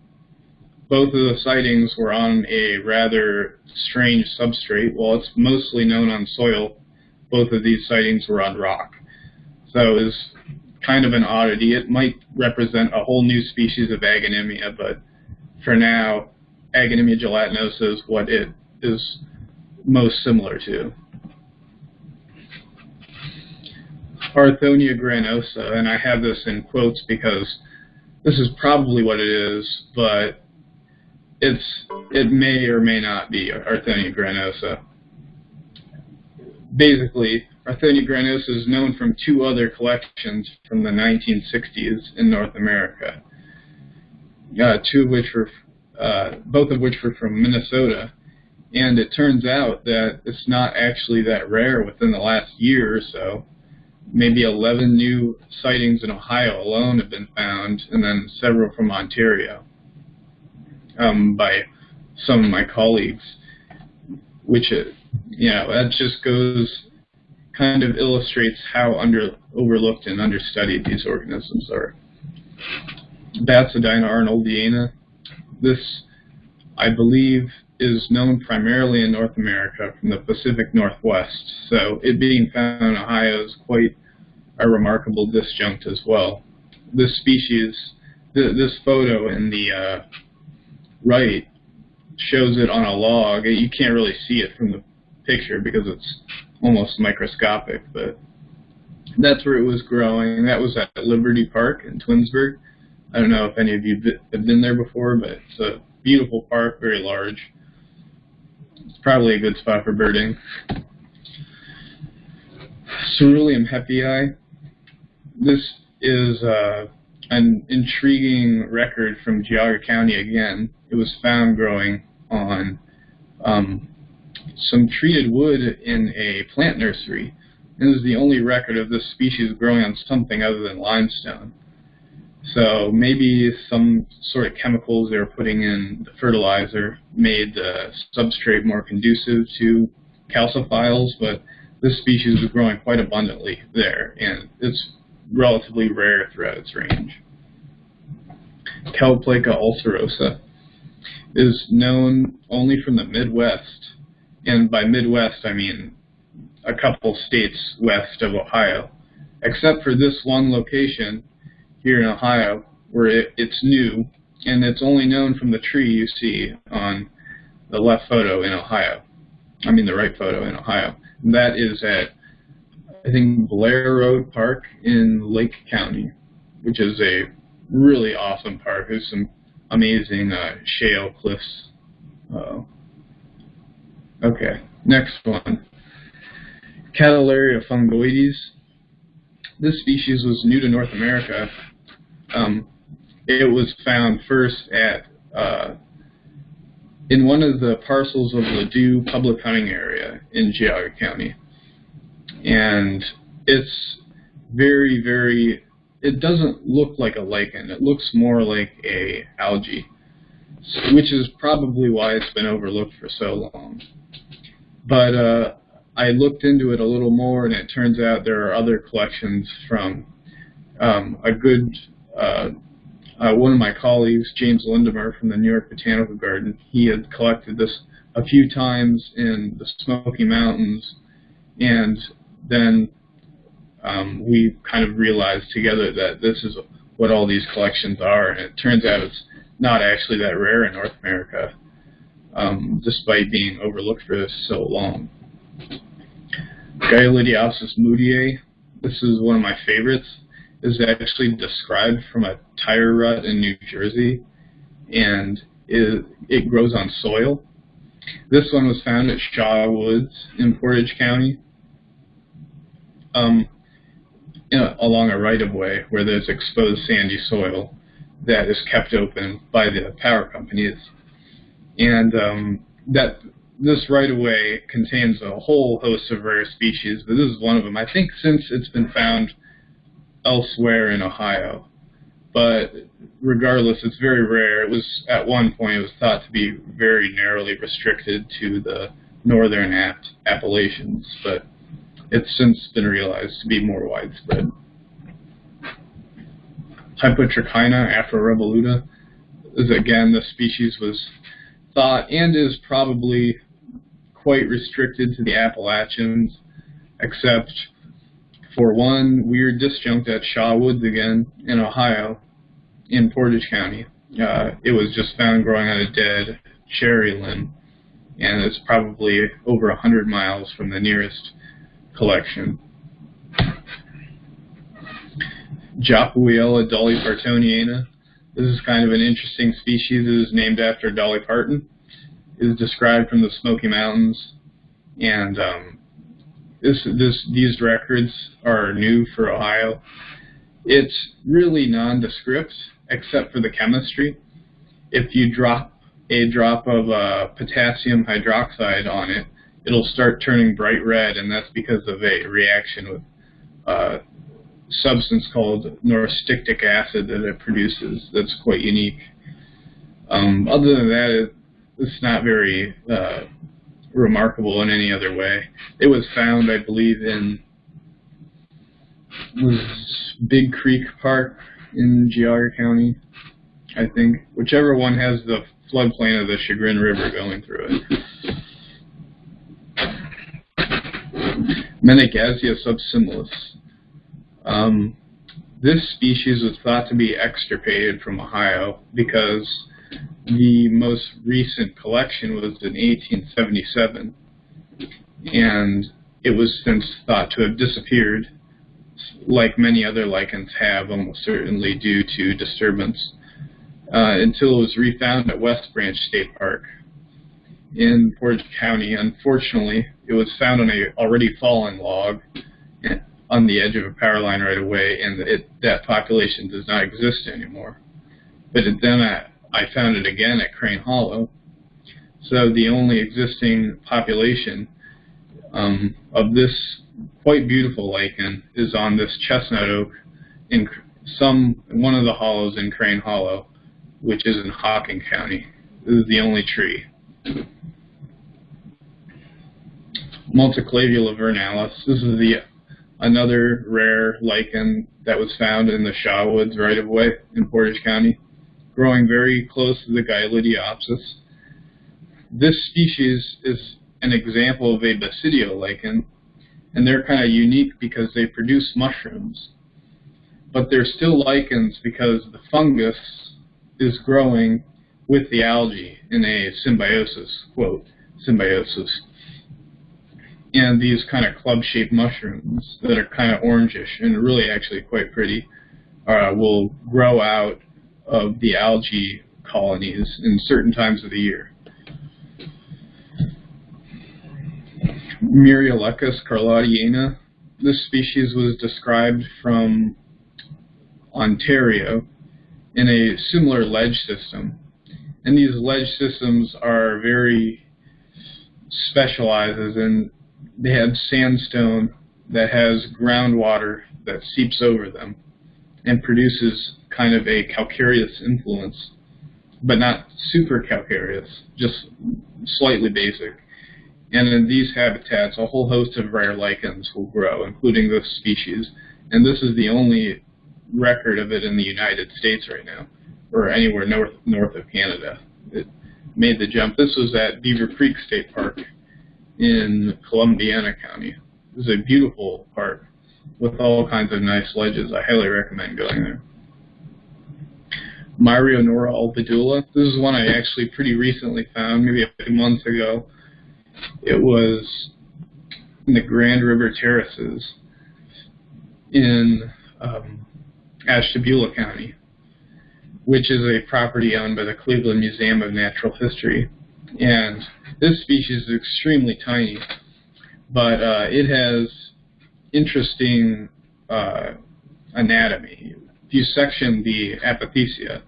Both of the sightings were on a rather strange substrate. While it's mostly known on soil, both of these sightings were on rock. So it was kind of an oddity. It might represent a whole new species of Agonimia, but for now, Agonimia gelatinosa is what it is most similar to. Arthonia granosa, and I have this in quotes because this is probably what it is, but it's it may or may not be Arthonia granosa. Basically, Arthonia granosa is known from two other collections from the 1960s in North America. Uh, two of which were, uh, both of which were from Minnesota, and it turns out that it's not actually that rare within the last year or so. Maybe 11 new sightings in Ohio alone have been found, and then several from Ontario um, by some of my colleagues, which, uh, know, that just goes, kind of illustrates how under overlooked and understudied these organisms are. Bacidina arnoldiana. This, I believe, is known primarily in North America from the Pacific Northwest, so it being found in Ohio is quite a remarkable disjunct as well. This species, th this photo in the uh, right shows it on a log. You can't really see it from the picture because it's almost microscopic, but that's where it was growing. That was at Liberty Park in Twinsburg. I don't know if any of you have been there before, but it's a beautiful park, very large. It's probably a good spot for birding. Ceruleum hepii. This is uh, an intriguing record from Geauga County again. It was found growing on um, some treated wood in a plant nursery. This is the only record of this species growing on something other than limestone. So maybe some sort of chemicals they were putting in the fertilizer made the substrate more conducive to calciphiles, but this species is growing quite abundantly there, and it's relatively rare throughout its range. Caloplaca ulcerosa is known only from the Midwest, and by Midwest I mean a couple states west of Ohio, except for this one location here in Ohio where it, it's new and it's only known from the tree you see on the left photo in Ohio. I mean the right photo in Ohio. And that is at I think Blair Road Park in Lake County, which is a really awesome park. There's some amazing uh, shale cliffs. Uh, okay, next one. Cadillaria fungoides. This species was new to North America um, it was found first at uh, in one of the parcels of Ladue public hunting area in Geauga County. And it's very, very, it doesn't look like a lichen. It looks more like a algae, which is probably why it's been overlooked for so long. But uh, I looked into it a little more, and it turns out there are other collections from um, a good uh, uh, one of my colleagues, James Lendemer from the New York Botanical Garden, he had collected this a few times in the Smoky Mountains, and then um, we kind of realized together that this is what all these collections are, and it turns out it's not actually that rare in North America, um, despite being overlooked for so long. Gyalideopsis moodii, this is one of my favorites is actually described from a tire rut in New Jersey, and it, it grows on soil. This one was found at Shaw Woods in Portage County, um, a, along a right-of-way where there's exposed sandy soil that is kept open by the power companies. And um, that this right-of-way contains a whole host of rare species, but this is one of them. I think since it's been found elsewhere in Ohio. But regardless, it's very rare. It was at one point it was thought to be very narrowly restricted to the northern App Appalachians, but it's since been realized to be more widespread. Hypotrachyna afrorevoluta is again the species was thought and is probably quite restricted to the Appalachians, except for one weird disjunct at Shaw Woods again in Ohio, in Portage County. Uh, it was just found growing on a dead cherry limb, and it's probably over 100 miles from the nearest collection. Japewiella dollypartoniana. This is kind of an interesting species. It is named after Dolly Parton. It is described from the Smoky Mountains, and um, this, this, these records are new for Ohio. It's really nondescript, except for the chemistry. If you drop a drop of uh, potassium hydroxide on it, it'll start turning bright red, and that's because of a reaction with uh, substance called norostictic acid that it produces that's quite unique. Um, other than that, it, it's not very uh, remarkable in any other way. It was found, I believe, in was Big Creek Park in Geauga County, I think. Whichever one has the floodplain of the Chagrin River going through it. Menegazzia subsimilis. Um, this species was thought to be extirpated from Ohio because the most recent collection was in 1877, and it was since thought to have disappeared, like many other lichens have, almost certainly due to disturbance, uh, until it was refound at West Branch State Park in Portage County. Unfortunately, it was found on a already fallen log on the edge of a power line right away, and it, that population does not exist anymore. But it, then I, I found it again at Crane Hollow. So the only existing population um, of this quite beautiful lichen is on this chestnut oak in some one of the hollows in Crane Hollow, which is in Hocking County. This is the only tree. Multiclavula vernalis. This is the another rare lichen that was found in the Shaw Woods right of way in Portage County, growing very close to the Gyalideopsis. This species is an example of a basidio lichen, and they're kind of unique because they produce mushrooms. But they're still lichens because the fungus is growing with the algae in a symbiosis, quote, symbiosis and these kind of club-shaped mushrooms that are kind of orangish and really actually quite pretty uh, will grow out of the algae colonies in certain times of the year. Myriolecis carlottiana. This species was described from Ontario in a similar ledge system. And these ledge systems are very specializes in they have sandstone that has groundwater that seeps over them and produces kind of a calcareous influence, but not super calcareous, just slightly basic. And in these habitats, a whole host of rare lichens will grow, including this species. And this is the only record of it in the United States right now, or anywhere north north of Canada. It made the jump. This was at Beaver Creek State Park in Columbiana County. It's a beautiful park with all kinds of nice ledges. I highly recommend going there. Myrionora albidula. This is one I actually pretty recently found, maybe a few months ago. It was in the Grand River Terraces in um, Ashtabula County, which is a property owned by the Cleveland Museum of Natural History. And this species is extremely tiny, but uh, it has interesting uh, anatomy. If you section the apothecia,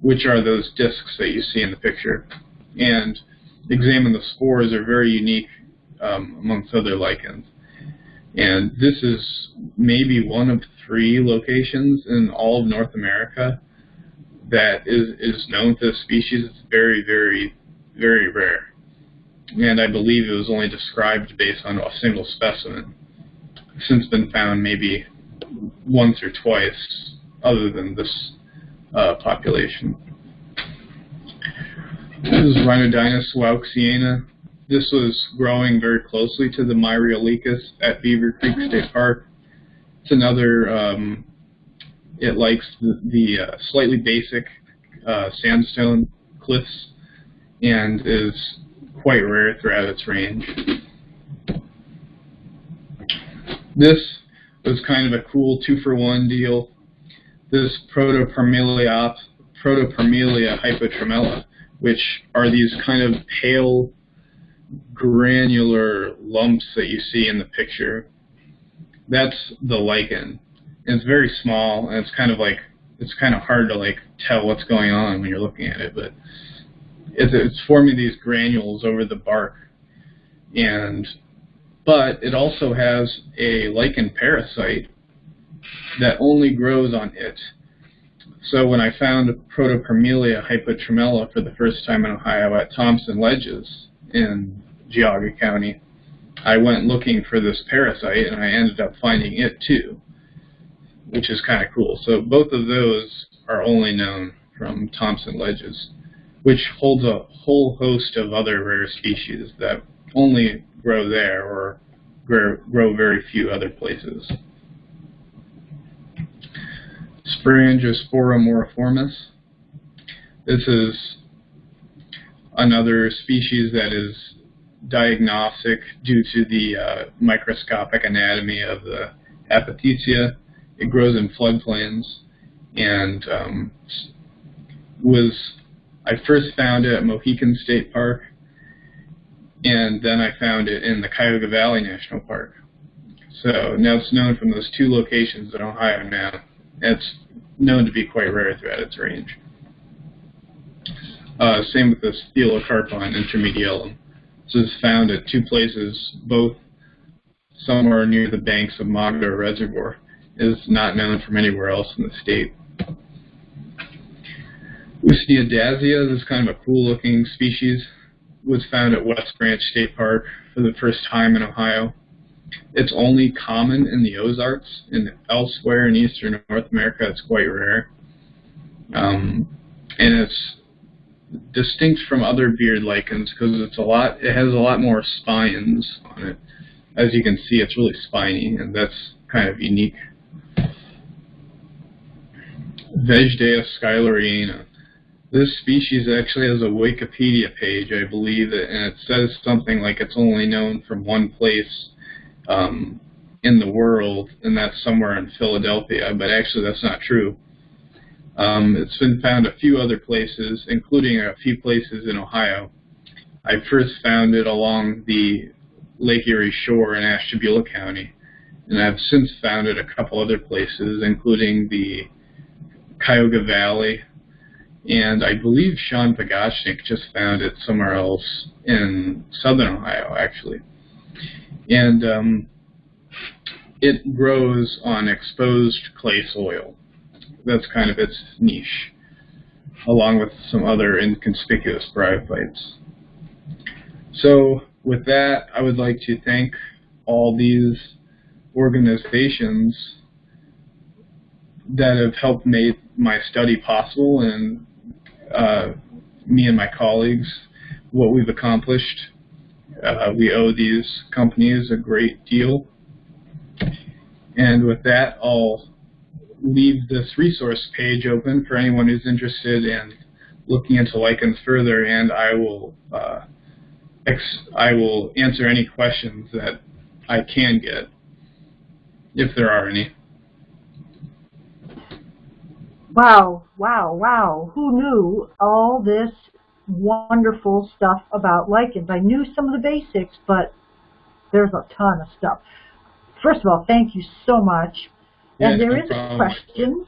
which are those discs that you see in the picture, and examine the spores, are very unique um, amongst other lichens. And this is maybe one of three locations in all of North America that is, is known to this species. It's very, very very rare. And I believe it was only described based on a single specimen. Since been found maybe once or twice other than this uh, population. This is Rhinodinus wauxiana. This was growing very closely to the Myriolecis at Beaver Creek State Park. It's another, um, it likes the, the uh, slightly basic uh, sandstone cliffs and is quite rare throughout its range. This was kind of a cool two-for-one deal. this Protoparmelia, hypotremella, which are these kind of pale granular lumps that you see in the picture. That's the lichen. And it's very small, and it's kind of like it's kind of hard to like tell what's going on when you're looking at it, but it's, it's forming these granules over the bark, and but it also has a lichen parasite that only grows on it. So when I found Protoparmelia hypotremella for the first time in Ohio at Thompson Ledges in Geauga County, I went looking for this parasite and I ended up finding it too, which is kind of cool. So both of those are only known from Thompson Ledges, which holds a whole host of other rare species that only grow there or grow, grow very few other places. Sporangiospora moriformis. This is another species that is diagnostic due to the uh, microscopic anatomy of the apothecia. It grows in floodplains and um, was I first found it at Mohican State Park and then I found it in the Cuyahoga Valley National Park. So now it's known from those two locations in Ohio now. It's known to be quite rare throughout its range. Uh, same with the Thelocarpon intermediellum. This is found at two places, both somewhere near the banks of Mogadore Reservoir. It is not known from anywhere else in the state. Usneodasia, this is kind of a cool looking species, was found at West Branch State Park for the first time in Ohio. It's only common in the Ozarks, and elsewhere in eastern North America it's quite rare. Um, and it's distinct from other beard lichens because it's a lot. It has a lot more spines on it. As you can see, it's really spiny, and that's kind of unique. Vezdaea schuyleriana. This species actually has a Wikipedia page, I believe, and it says something like it's only known from one place um, in the world, and that's somewhere in Philadelphia, but actually that's not true. Um, it's been found a few other places, including a few places in Ohio. I first found it along the Lake Erie shore in Ashtabula County, and I've since found it a couple other places, including the Cuyahoga Valley, and I believe Sean Pagashnik just found it somewhere else in southern Ohio, actually. And um, it grows on exposed clay soil that's kind of its niche, along with some other inconspicuous bryophytes. So with that, I would like to thank all these organizations that have helped make my study possible and uh, me and my colleagues what we've accomplished. Uh, we owe these companies a great deal. And with that, I'll leave this resource page open for anyone who's interested in looking into lichens further, and I will uh, I will answer any questions that I can get, if there are any. Wow, wow, wow. Who knew all this wonderful stuff about lichens? I knew some of the basics, but there's a ton of stuff. First of all, thank you so much and there is a question.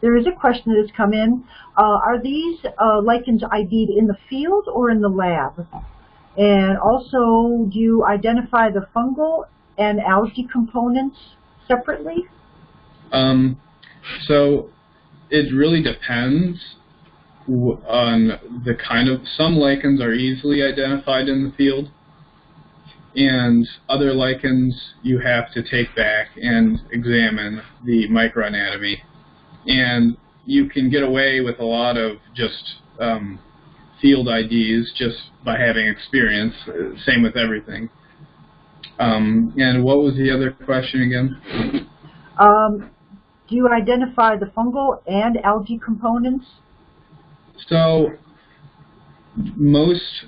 There is a question that has come in. Uh, are these uh, lichens ID'd in the field or in the lab? And also, do you identify the fungal and algae components separately? Um, so it really depends on the kind of, some lichens are easily identified in the field and other lichens you have to take back and examine the microanatomy. And you can get away with a lot of just um, field IDs just by having experience, same with everything. Um, and what was the other question again? Um, do you identify the fungal and algae components? So most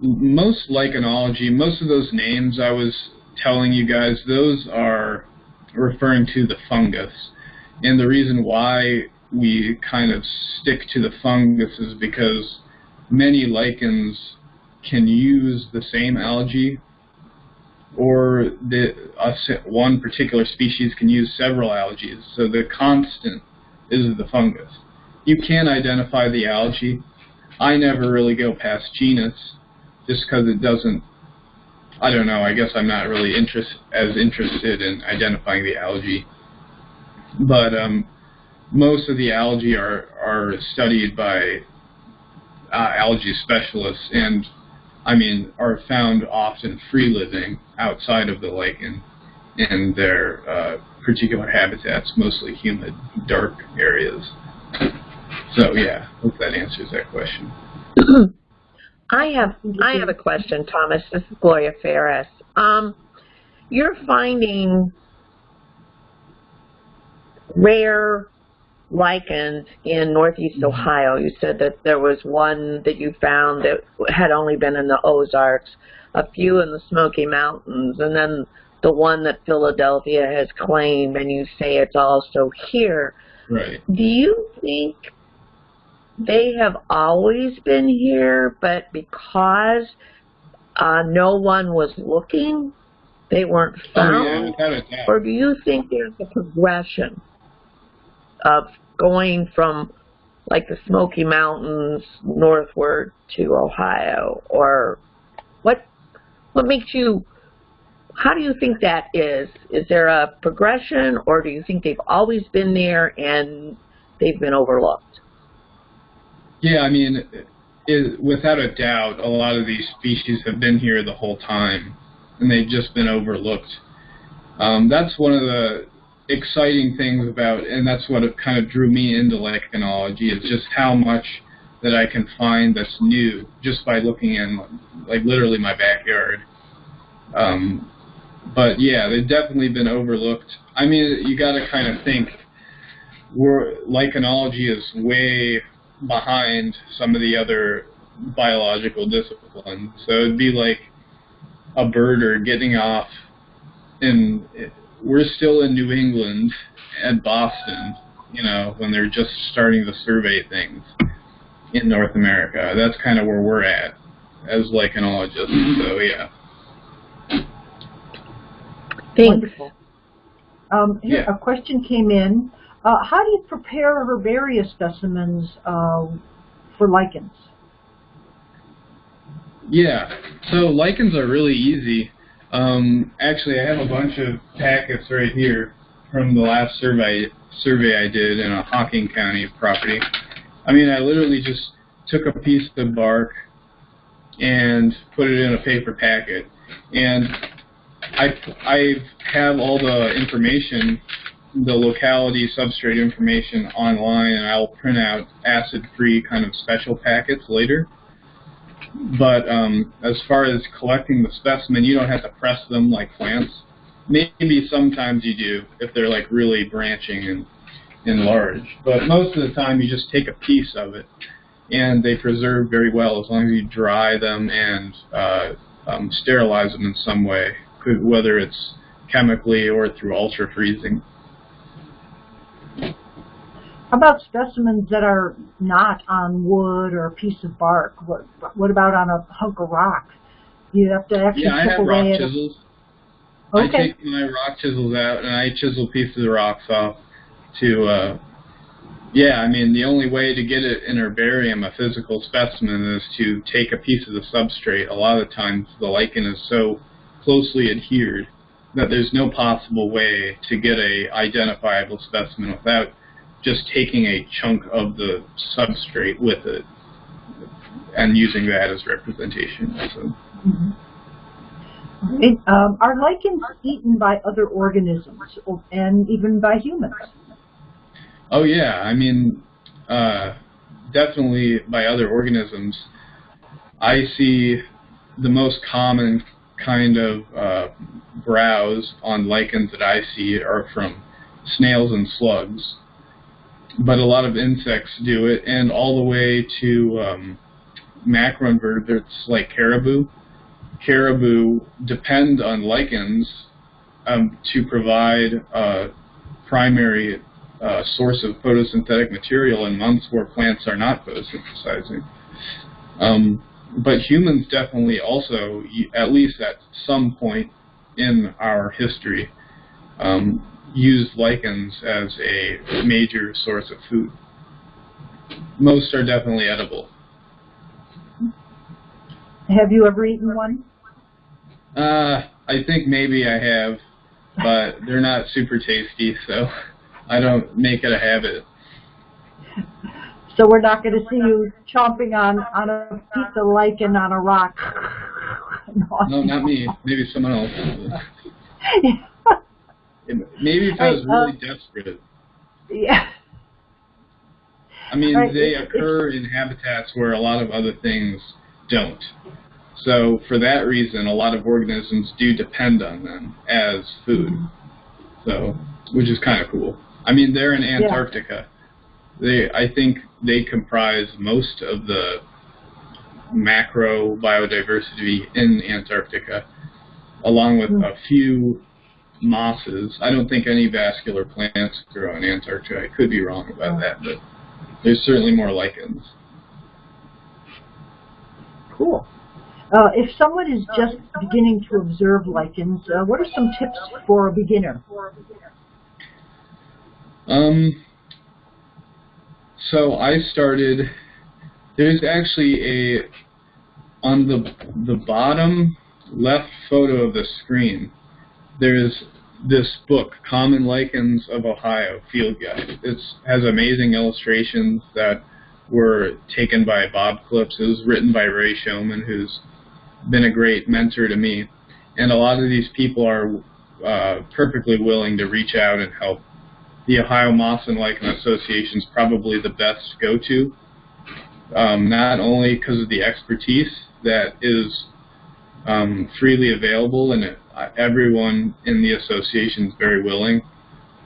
most lichenology, most of those names I was telling you guys, those are referring to the fungus. And the reason why we kind of stick to the fungus is because many lichens can use the same algae or the, one particular species can use several algae. So the constant is the fungus. You can identify the algae. I never really go past genus just because it doesn't, I don't know, I guess I'm not really interest, as interested in identifying the algae. But um, most of the algae are, are studied by uh, algae specialists and I mean, are found often free living outside of the lichen in their uh, particular habitats, mostly humid, dark areas. So yeah, hope that answers that question. I have I have a question, Thomas. This is Gloria Ferris. Um, you're finding rare lichens in northeast mm-hmm. Ohio. You said that there was one that you found that had only been in the Ozarks, a few in the Smoky Mountains, and then the one that Philadelphia has claimed, and you say it's also here. Right. Do you think they have always been here, but because uh, no one was looking, they weren't found? Oh, yeah, or do you think there's a progression? Of going from like the Smoky Mountains northward to Ohio or what what makes you how do you think that is? Is there a progression or do you think they've always been there and they've been overlooked? Yeah, I mean, it, without a doubt, a lot of these species have been here the whole time and they've just been overlooked. Um, that's one of the exciting things about, and that's what kind of drew me into lichenology, is just how much that I can find that's new just by looking in, like literally my backyard. Um, but yeah, they've definitely been overlooked. I mean, you got to kind of think, we're, lichenology is way behind some of the other biological disciplines. So it'd be like a birder getting off in we're still in New England and Boston, you know, when they're just starting to survey things in North America. That's kind of where we're at as lichenologists. So yeah. Thanks. Um, here, Yeah. A question came in. Uh, how do you prepare herbaria specimens uh, for lichens? Yeah. So lichens are really easy. Um, actually, I have a bunch of packets right here from the last survey survey I did in a Hocking County property. I mean, I literally just took a piece of bark and put it in a paper packet, and I I have all the information, the locality substrate information online, and I'll print out acid-free kind of special packets later. But um, as far as collecting the specimen, you don't have to press them like plants. Maybe sometimes you do if they're like really branching and, large. But most of the time you just take a piece of it and they preserve very well as long as you dry them and uh, um, sterilize them in some way, whether it's chemically or through ultra freezing. How about specimens that are not on wood or a piece of bark? What, what about on a hunk of rock? You have to actually yeah, I chip have away rock at chisels. Okay. I take my rock chisels out and I chisel pieces of rocks off to, uh, yeah, I mean, the only way to get it in herbarium, a physical specimen, is to take a piece of the substrate. A lot of times the lichen is so closely adhered that there's no possible way to get a identifiable specimen without just taking a chunk of the substrate with it and using that as representation. So. Mm -hmm. It, um, are lichens eaten by other organisms and even by humans? Oh yeah, I mean, uh, definitely by other organisms. I see the most common kind of uh, browse on lichens that I see are from snails and slugs, but a lot of insects do it, and all the way to um, macroinvertebrates like caribou caribou depend on lichens um, to provide a primary uh, source of photosynthetic material in months where plants are not photosynthesizing. Um, but humans definitely also, at least at some point in our history, um, used lichens as a major source of food. Most are definitely edible. Have you ever eaten one? Uh, I think maybe I have, but they're not super tasty, so I don't make it a habit. So we're not going to see you chomping on, on a piece of lichen on a rock. no, not me. Maybe someone else. Maybe if I was really uh, desperate. Yeah. I mean, right. they occur in habitats where a lot of other things don't. So for that reason, a lot of organisms do depend on them as food. So, which is kind of cool. I mean, they're in Antarctica. Yeah. They, I think, they comprise most of the macro biodiversity in Antarctica, along with mm. a few mosses. I don't think any vascular plants grow in Antarctica. I could be wrong about that, but there's certainly more lichens. Cool. Uh, if someone is just beginning to observe lichens, uh, what are some tips for a beginner? Um, so I started. There's actually a on the the bottom left photo of the screen. There's this book, Common Lichens of Ohio Field Guide. It has amazing illustrations that were taken by Bob Klips. It was written by Ray Showman, who's been a great mentor to me. And a lot of these people are uh, perfectly willing to reach out and help. The Ohio Moss and Lichen Association is probably the best go-to, um, not only because of the expertise that is um, freely available and it, everyone in the association is very willing,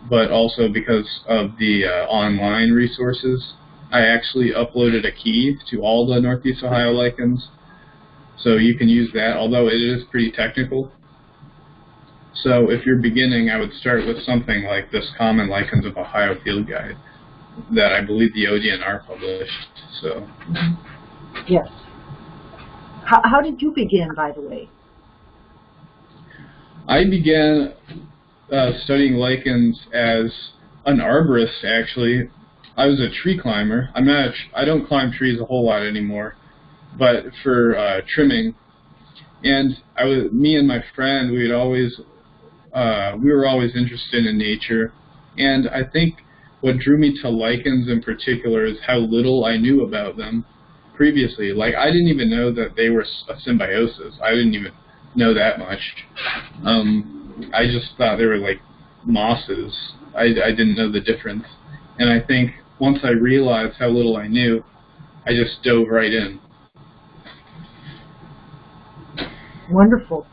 but also because of the uh, online resources. I actually uploaded a key to all the Northeast Ohio lichens so you can use that, although it is pretty technical. So if you're beginning, I would start with something like this Common Lichens of Ohio Field Guide that I believe the ODNR published. So. Yes. How, how did you begin, by the way? I began uh, studying lichens as an arborist, actually. I was a tree climber. I'm not. I don't climb trees a whole lot anymore but for uh, trimming. And I was, me and my friend, we'd always, uh, we were always interested in nature. And I think what drew me to lichens in particular is how little I knew about them previously. Like I didn't even know that they were a symbiosis. I didn't even know that much. Um, I just thought they were like mosses. I, I didn't know the difference. And I think once I realized how little I knew, I just dove right in. Wonderful.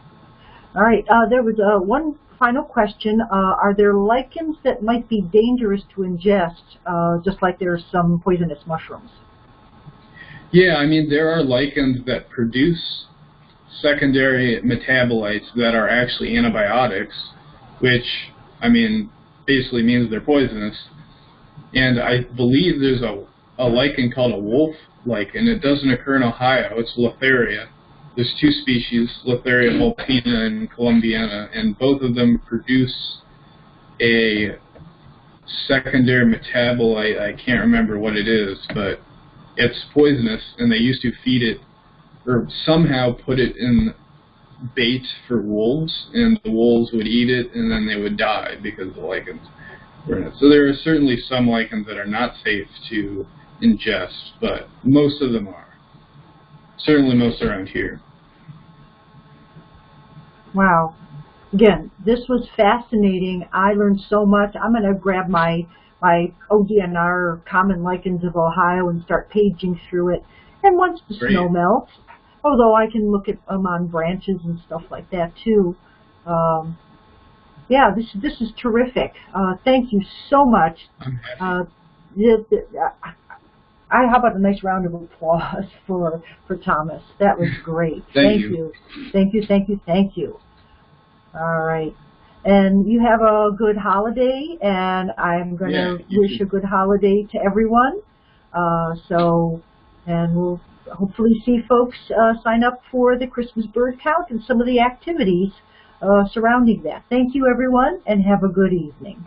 All right. Uh, there was uh, one final question. Uh, are there lichens that might be dangerous to ingest, uh, just like there are some poisonous mushrooms? Yeah, I mean, there are lichens that produce secondary metabolites that are actually antibiotics, which, I mean, basically means they're poisonous. And I believe there's a, a lichen called a wolf lichen. It doesn't occur in Ohio. It's Letharia there's two species, Letharia vulpina and columbiana, and both of them produce a secondary metabolite. I can't remember what it is, but it's poisonous, and they used to feed it or somehow put it in bait for wolves, and the wolves would eat it, and then they would die because the lichens were in it. So there are certainly some lichens that are not safe to ingest, but most of them are. Certainly most around here. Wow. Again, this was fascinating. I learned so much. I'm going to grab my my ODNR Common Lichens of Ohio and start paging through it. And once the Great. snow melts, although I can look at them on branches and stuff like that too. Um, yeah, this this is terrific. Uh, thank you so much. Uh, I, how about a nice round of applause for for Thomas? That was great. thank, thank you. you. Thank you. Thank you. Thank you. All right. And you have a good holiday, and I'm going to Yeah, wish too. a good holiday to everyone. Uh, so, and we'll hopefully see folks uh, sign up for the Christmas bird count and some of the activities uh, surrounding that. Thank you, everyone, and have a good evening.